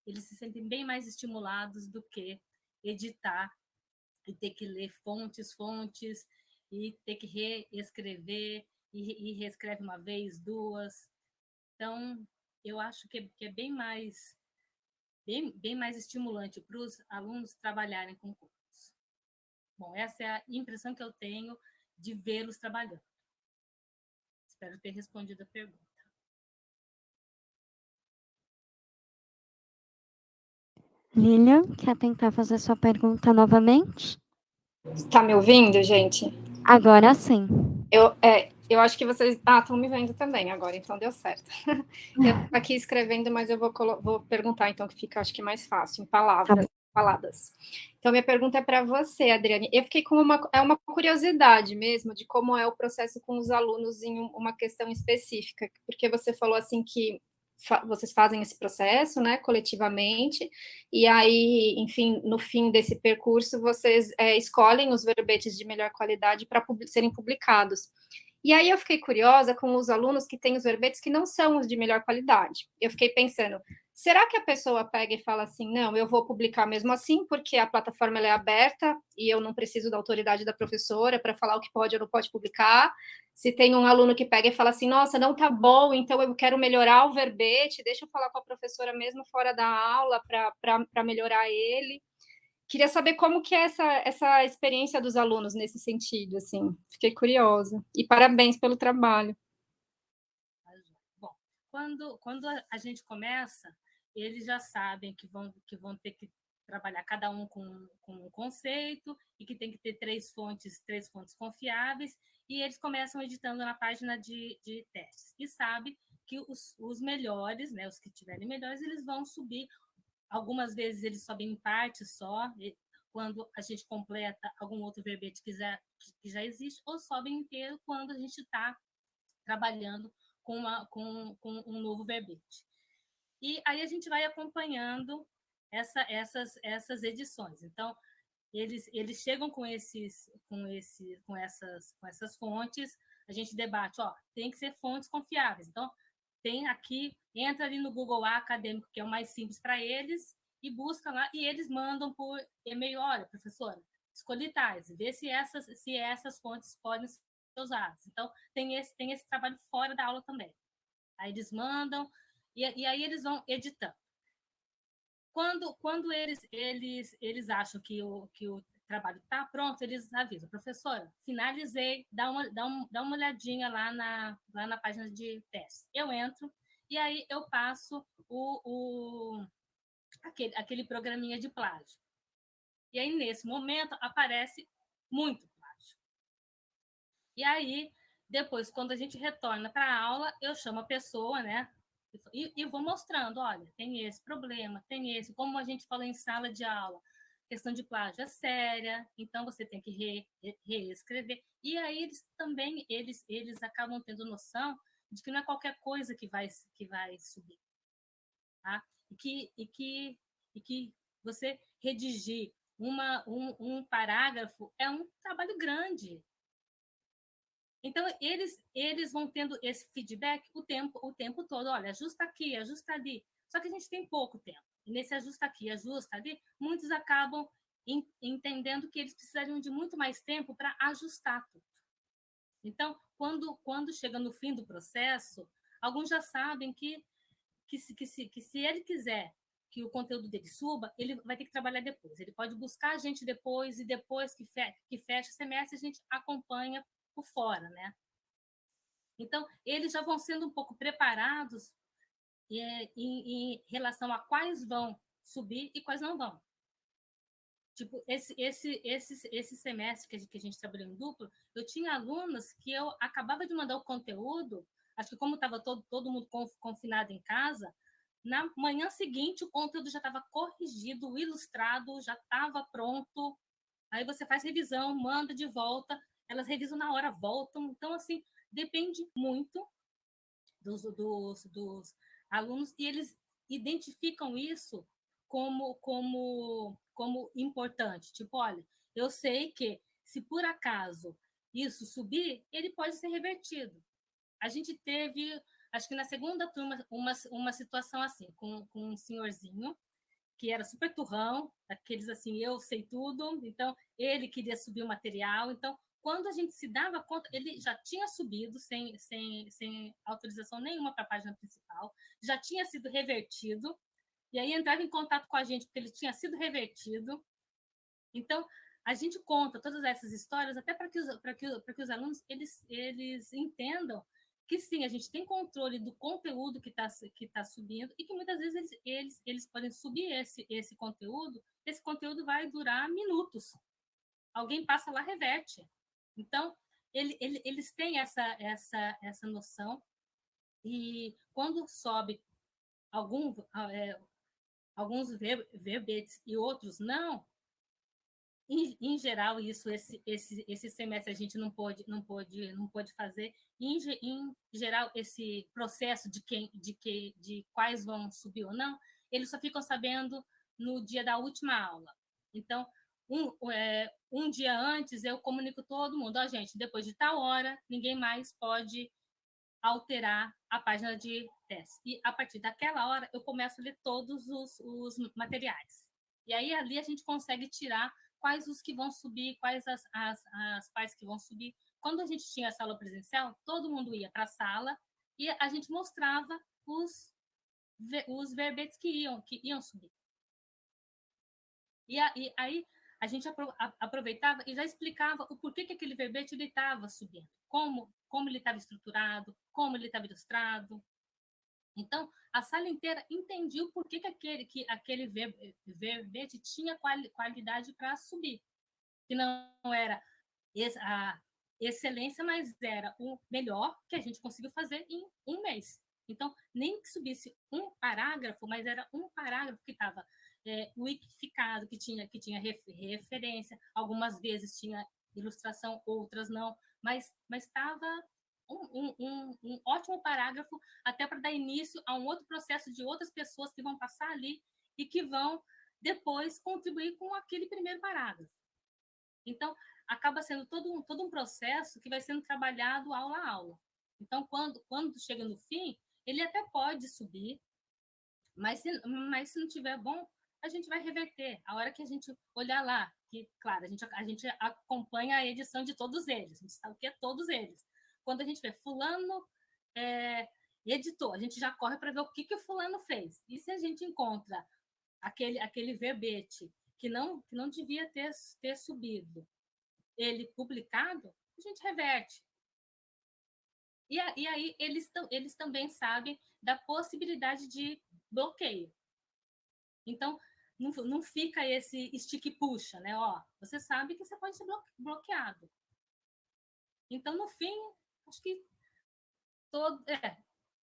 Eles se sentem bem mais estimulados do que editar e ter que ler fontes, fontes, e ter que reescrever, e, e reescreve uma vez, duas. Então, eu acho que é, que é bem mais bem, bem mais estimulante para os alunos trabalharem com cursos. Bom, essa é a impressão que eu tenho de vê-los trabalhando. Espero ter respondido a pergunta. Lilian, quer tentar fazer sua pergunta novamente? Está me ouvindo, gente? Agora sim. Eu, é, eu acho que vocês. Ah, estão me vendo também agora, então deu certo. Eu aqui escrevendo, mas eu vou, vou perguntar, então, que fica, acho que mais fácil, em palavras. Tá faladas. Então, minha pergunta é para você, Adriane. Eu fiquei com uma, é uma curiosidade mesmo de como é o processo com os alunos em uma questão específica, porque você falou assim que fa vocês fazem esse processo, né, coletivamente, e aí, enfim, no fim desse percurso, vocês é, escolhem os verbetes de melhor qualidade para pub serem publicados. E aí eu fiquei curiosa com os alunos que têm os verbetes que não são os de melhor qualidade. Eu fiquei pensando, será que a pessoa pega e fala assim, não, eu vou publicar mesmo assim, porque a plataforma é aberta e eu não preciso da autoridade da professora para falar o que pode ou não pode publicar? Se tem um aluno que pega e fala assim, nossa, não tá bom, então eu quero melhorar o verbete, deixa eu falar com a professora mesmo fora da aula para melhorar ele. Queria saber como que é essa, essa experiência dos alunos nesse sentido, assim. Fiquei curiosa. E parabéns pelo trabalho. Bom, quando, quando a gente começa, eles já sabem que vão, que vão ter que trabalhar cada um com, com um conceito e que tem que ter três fontes, três fontes confiáveis, e eles começam editando na página de, de testes. E sabe que os, os melhores, né, os que tiverem melhores, eles vão subir Algumas vezes eles sobem em parte só, quando a gente completa algum outro verbete que já, que já existe, ou sobem inteiro quando a gente está trabalhando com, uma, com, com, um novo verbete. E aí a gente vai acompanhando essa, essas, essas edições. Então, eles, eles chegam com, esses, com, esse, com, essas, com essas fontes, a gente debate, ó, tem que ser fontes confiáveis. Então, tem aqui, entra ali no Google Acadêmico, que é o mais simples para eles, e busca lá, e eles mandam por e-mail, olha, professora, escolhi tais, vê se essas, se essas fontes podem ser usadas. Então, tem esse, tem esse trabalho fora da aula também. Aí eles mandam, e, e aí eles vão editando. Quando, quando eles, eles, eles acham que o, que o trabalho está pronto, eles avisam, professora, finalizei, dá uma, dá, um, dá uma olhadinha lá na, lá na página de teste. Eu entro e aí eu passo o, o, aquele, aquele programinha de plágio. E aí, nesse momento, aparece muito plágio. E aí, depois, quando a gente retorna para a aula, eu chamo a pessoa, né? E, e vou mostrando, olha, tem esse problema, tem esse, como a gente falou em sala de aula, questão de plágio é séria, então você tem que re, re, reescrever. E aí eles também eles eles acabam tendo noção de que não é qualquer coisa que vai que vai subir, tá? E que e que e que você redigir uma um, um parágrafo é um trabalho grande. Então eles eles vão tendo esse feedback o tempo o tempo todo. Olha, ajusta aqui, ajusta ali. Só que a gente tem pouco tempo. E nesse ajusta aqui, ajusta ali, muitos acabam entendendo que eles precisariam de muito mais tempo para ajustar tudo. Então, quando, quando chega no fim do processo, alguns já sabem que, que, se, que, se, que se ele quiser que o conteúdo dele suba, ele vai ter que trabalhar depois. Ele pode buscar a gente depois e depois que, que fecha o semestre, a gente acompanha por fora, né? Então, eles já vão sendo um pouco preparados é, em, em relação a quais vão subir e quais não vão. Tipo, esse, esse, esse, esse semestre que a, gente, que a gente trabalhou em duplo, eu tinha alunos que eu acabava de mandar o conteúdo, acho que como estava todo, todo mundo confinado em casa, na manhã seguinte o conteúdo já estava corrigido, ilustrado, já estava pronto. Aí você faz revisão, manda de volta, elas revisam na hora, voltam. Então, assim, depende muito dos, dos, dos alunos e eles identificam isso como, como, como importante. Tipo, olha, eu sei que se por acaso isso subir, ele pode ser revertido. A gente teve, acho que na segunda turma, uma, uma situação assim, com, com um senhorzinho que era super turrão, aqueles assim, eu sei tudo, então ele queria subir o material, então quando a gente se dava conta, ele já tinha subido sem, sem, sem autorização nenhuma para a página principal, já tinha sido revertido, e aí entrava em contato com a gente porque ele tinha sido revertido. Então, a gente conta todas essas histórias até para que, os, que, que os alunos eles, eles entendam que sim, a gente tem controle do conteúdo que está que tá subindo e que muitas vezes eles, eles, eles podem subir esse, esse conteúdo, esse conteúdo vai durar minutos. Alguém passa lá, reverte. Então, ele, ele, eles têm essa, essa, essa noção e quando sobe algum, é, alguns verbetes e outros não, em, em, geral, isso esse, esse, esse semestre a gente não pode, não pode, não pode fazer. Em, em geral, esse processo de quem, de que, de quais vão subir ou não, eles só ficam sabendo no dia da última aula. Então, um, é, um dia antes eu comunico todo mundo, ó, oh, gente, depois de tal hora, ninguém mais pode alterar a página de teste. E a partir daquela hora, eu começo a ler todos os, os materiais. E aí, ali, a gente consegue tirar quais os que vão subir, quais as, as, as partes que vão subir. Quando a gente tinha a sala presencial, todo mundo ia para a sala e a gente mostrava os, os verbetes que iam, que iam subir. E, aí a gente aproveitava e já explicava o porquê que aquele verbete ele estava subindo, como, como ele estava estruturado, como ele estava ilustrado. Então, a sala inteira entendia o porquê que aquele, que aquele verbete tinha quali, qualidade para subir. Que não era a excelência, mas era o melhor que a gente conseguiu fazer em um mês. Então, nem que subisse um parágrafo, mas era um parágrafo que estava é, wikificado, que tinha, que tinha referência, algumas vezes tinha ilustração, outras não, mas estava um, um, um, ótimo parágrafo até para dar início a um outro processo de outras pessoas que vão passar ali e que vão depois contribuir com aquele primeiro parágrafo. Então, acaba sendo todo um, todo um processo que vai sendo trabalhado aula a aula. Então, quando, quando chega no fim, ele até pode subir, mas se, mas se não tiver bom, a gente vai reverter. A hora que a gente olhar lá, que, claro, a gente, a gente acompanha a edição de todos eles, a gente sabe o que é todos eles. Quando a gente vê fulano é, editou, a gente já corre para ver o que, que o fulano fez. E se a gente encontra aquele, aquele verbete que não, que não devia ter, ter subido, ele publicado, a gente reverte. E, e aí eles, eles também sabem da possibilidade de bloqueio. Então, não, não fica esse stick puxa, né? Ó, você sabe que você pode ser bloqueado. Então, no fim, acho que todo, é,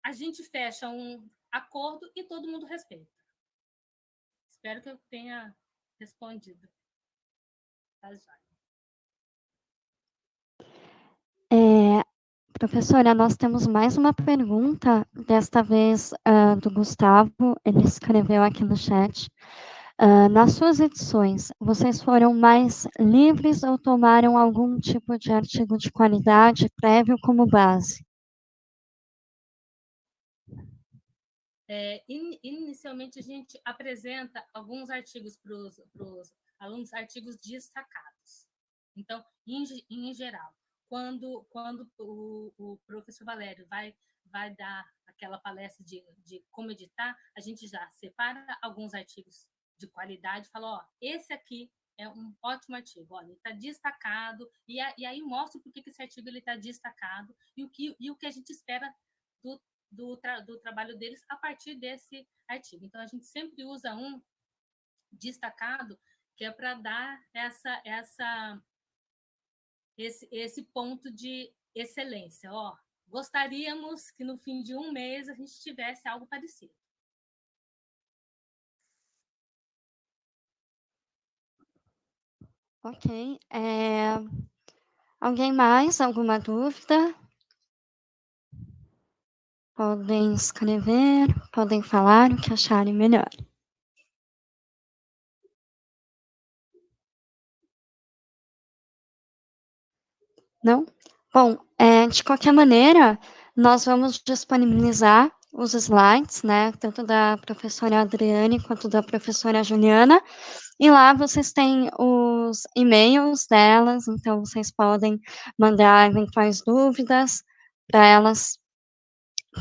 a gente fecha um acordo e todo mundo respeita. Espero que eu tenha respondido. Tá, é, professora, nós temos mais uma pergunta, desta vez uh, do Gustavo, ele escreveu aqui no chat. Uh, nas suas edições, vocês foram mais livres ou tomaram algum tipo de artigo de qualidade prévio como base? É, in, inicialmente, a gente apresenta alguns artigos para os alunos, artigos destacados. Então, em, em geral, quando, quando o, o, professor Valério vai, vai dar aquela palestra de, de como editar, a gente já separa alguns artigos de qualidade, fala, ó, esse aqui é um ótimo artigo, olha, ele está destacado, e, a, e, aí mostra por que esse artigo está destacado e o, que, e o que a gente espera do, do, tra, do trabalho deles a partir desse artigo. Então, a gente sempre usa um destacado, que é para dar essa, essa, esse, esse ponto de excelência. Ó, gostaríamos que no fim de um mês a gente tivesse algo parecido. Ok. É... Alguém mais? Alguma dúvida? Podem escrever, podem falar o que acharem melhor. Não? Bom, é, de qualquer maneira, nós vamos disponibilizar os slides, né, tanto da professora Adriane quanto da professora Juliana, e lá vocês têm os e-mails delas, então vocês podem mandar eventuais dúvidas para elas.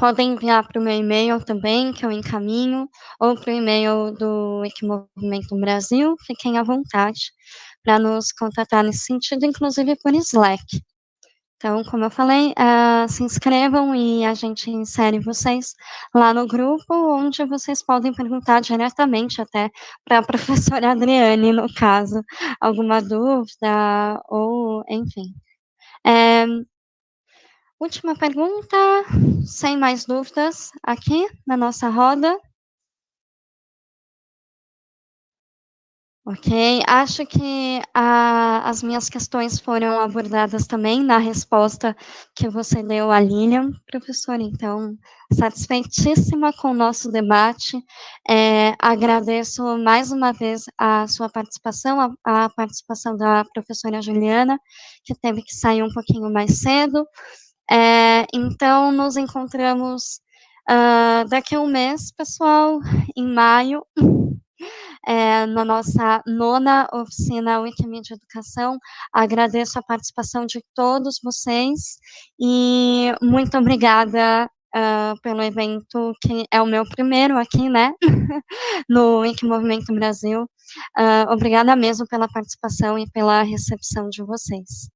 Podem enviar para o meu e-mail também, que eu encaminho, ou para o e-mail do Equimovimento Brasil, fiquem à vontade para nos contatar nesse sentido, inclusive por Slack. Então, como eu falei, uh, se inscrevam e a gente insere vocês lá no grupo, onde vocês podem perguntar diretamente até para a professora Adriane, no caso, alguma dúvida, ou, enfim. É, última pergunta, sem mais dúvidas, aqui na nossa roda. Ok, acho que a, as minhas questões foram abordadas também na resposta que você deu à Lilian, professora, então, satisfeitíssima com o nosso debate, é, agradeço mais uma vez a sua participação, a, a participação da professora Juliana, que teve que sair um pouquinho mais cedo, é, então, nos encontramos uh, daqui a um mês, pessoal, em maio, é, na nossa nona oficina Wikimedia Educação. Agradeço a participação de todos vocês e muito obrigada uh, pelo evento, que é o meu primeiro aqui, né, no Wiki Movimento Brasil. Uh, obrigada mesmo pela participação e pela recepção de vocês.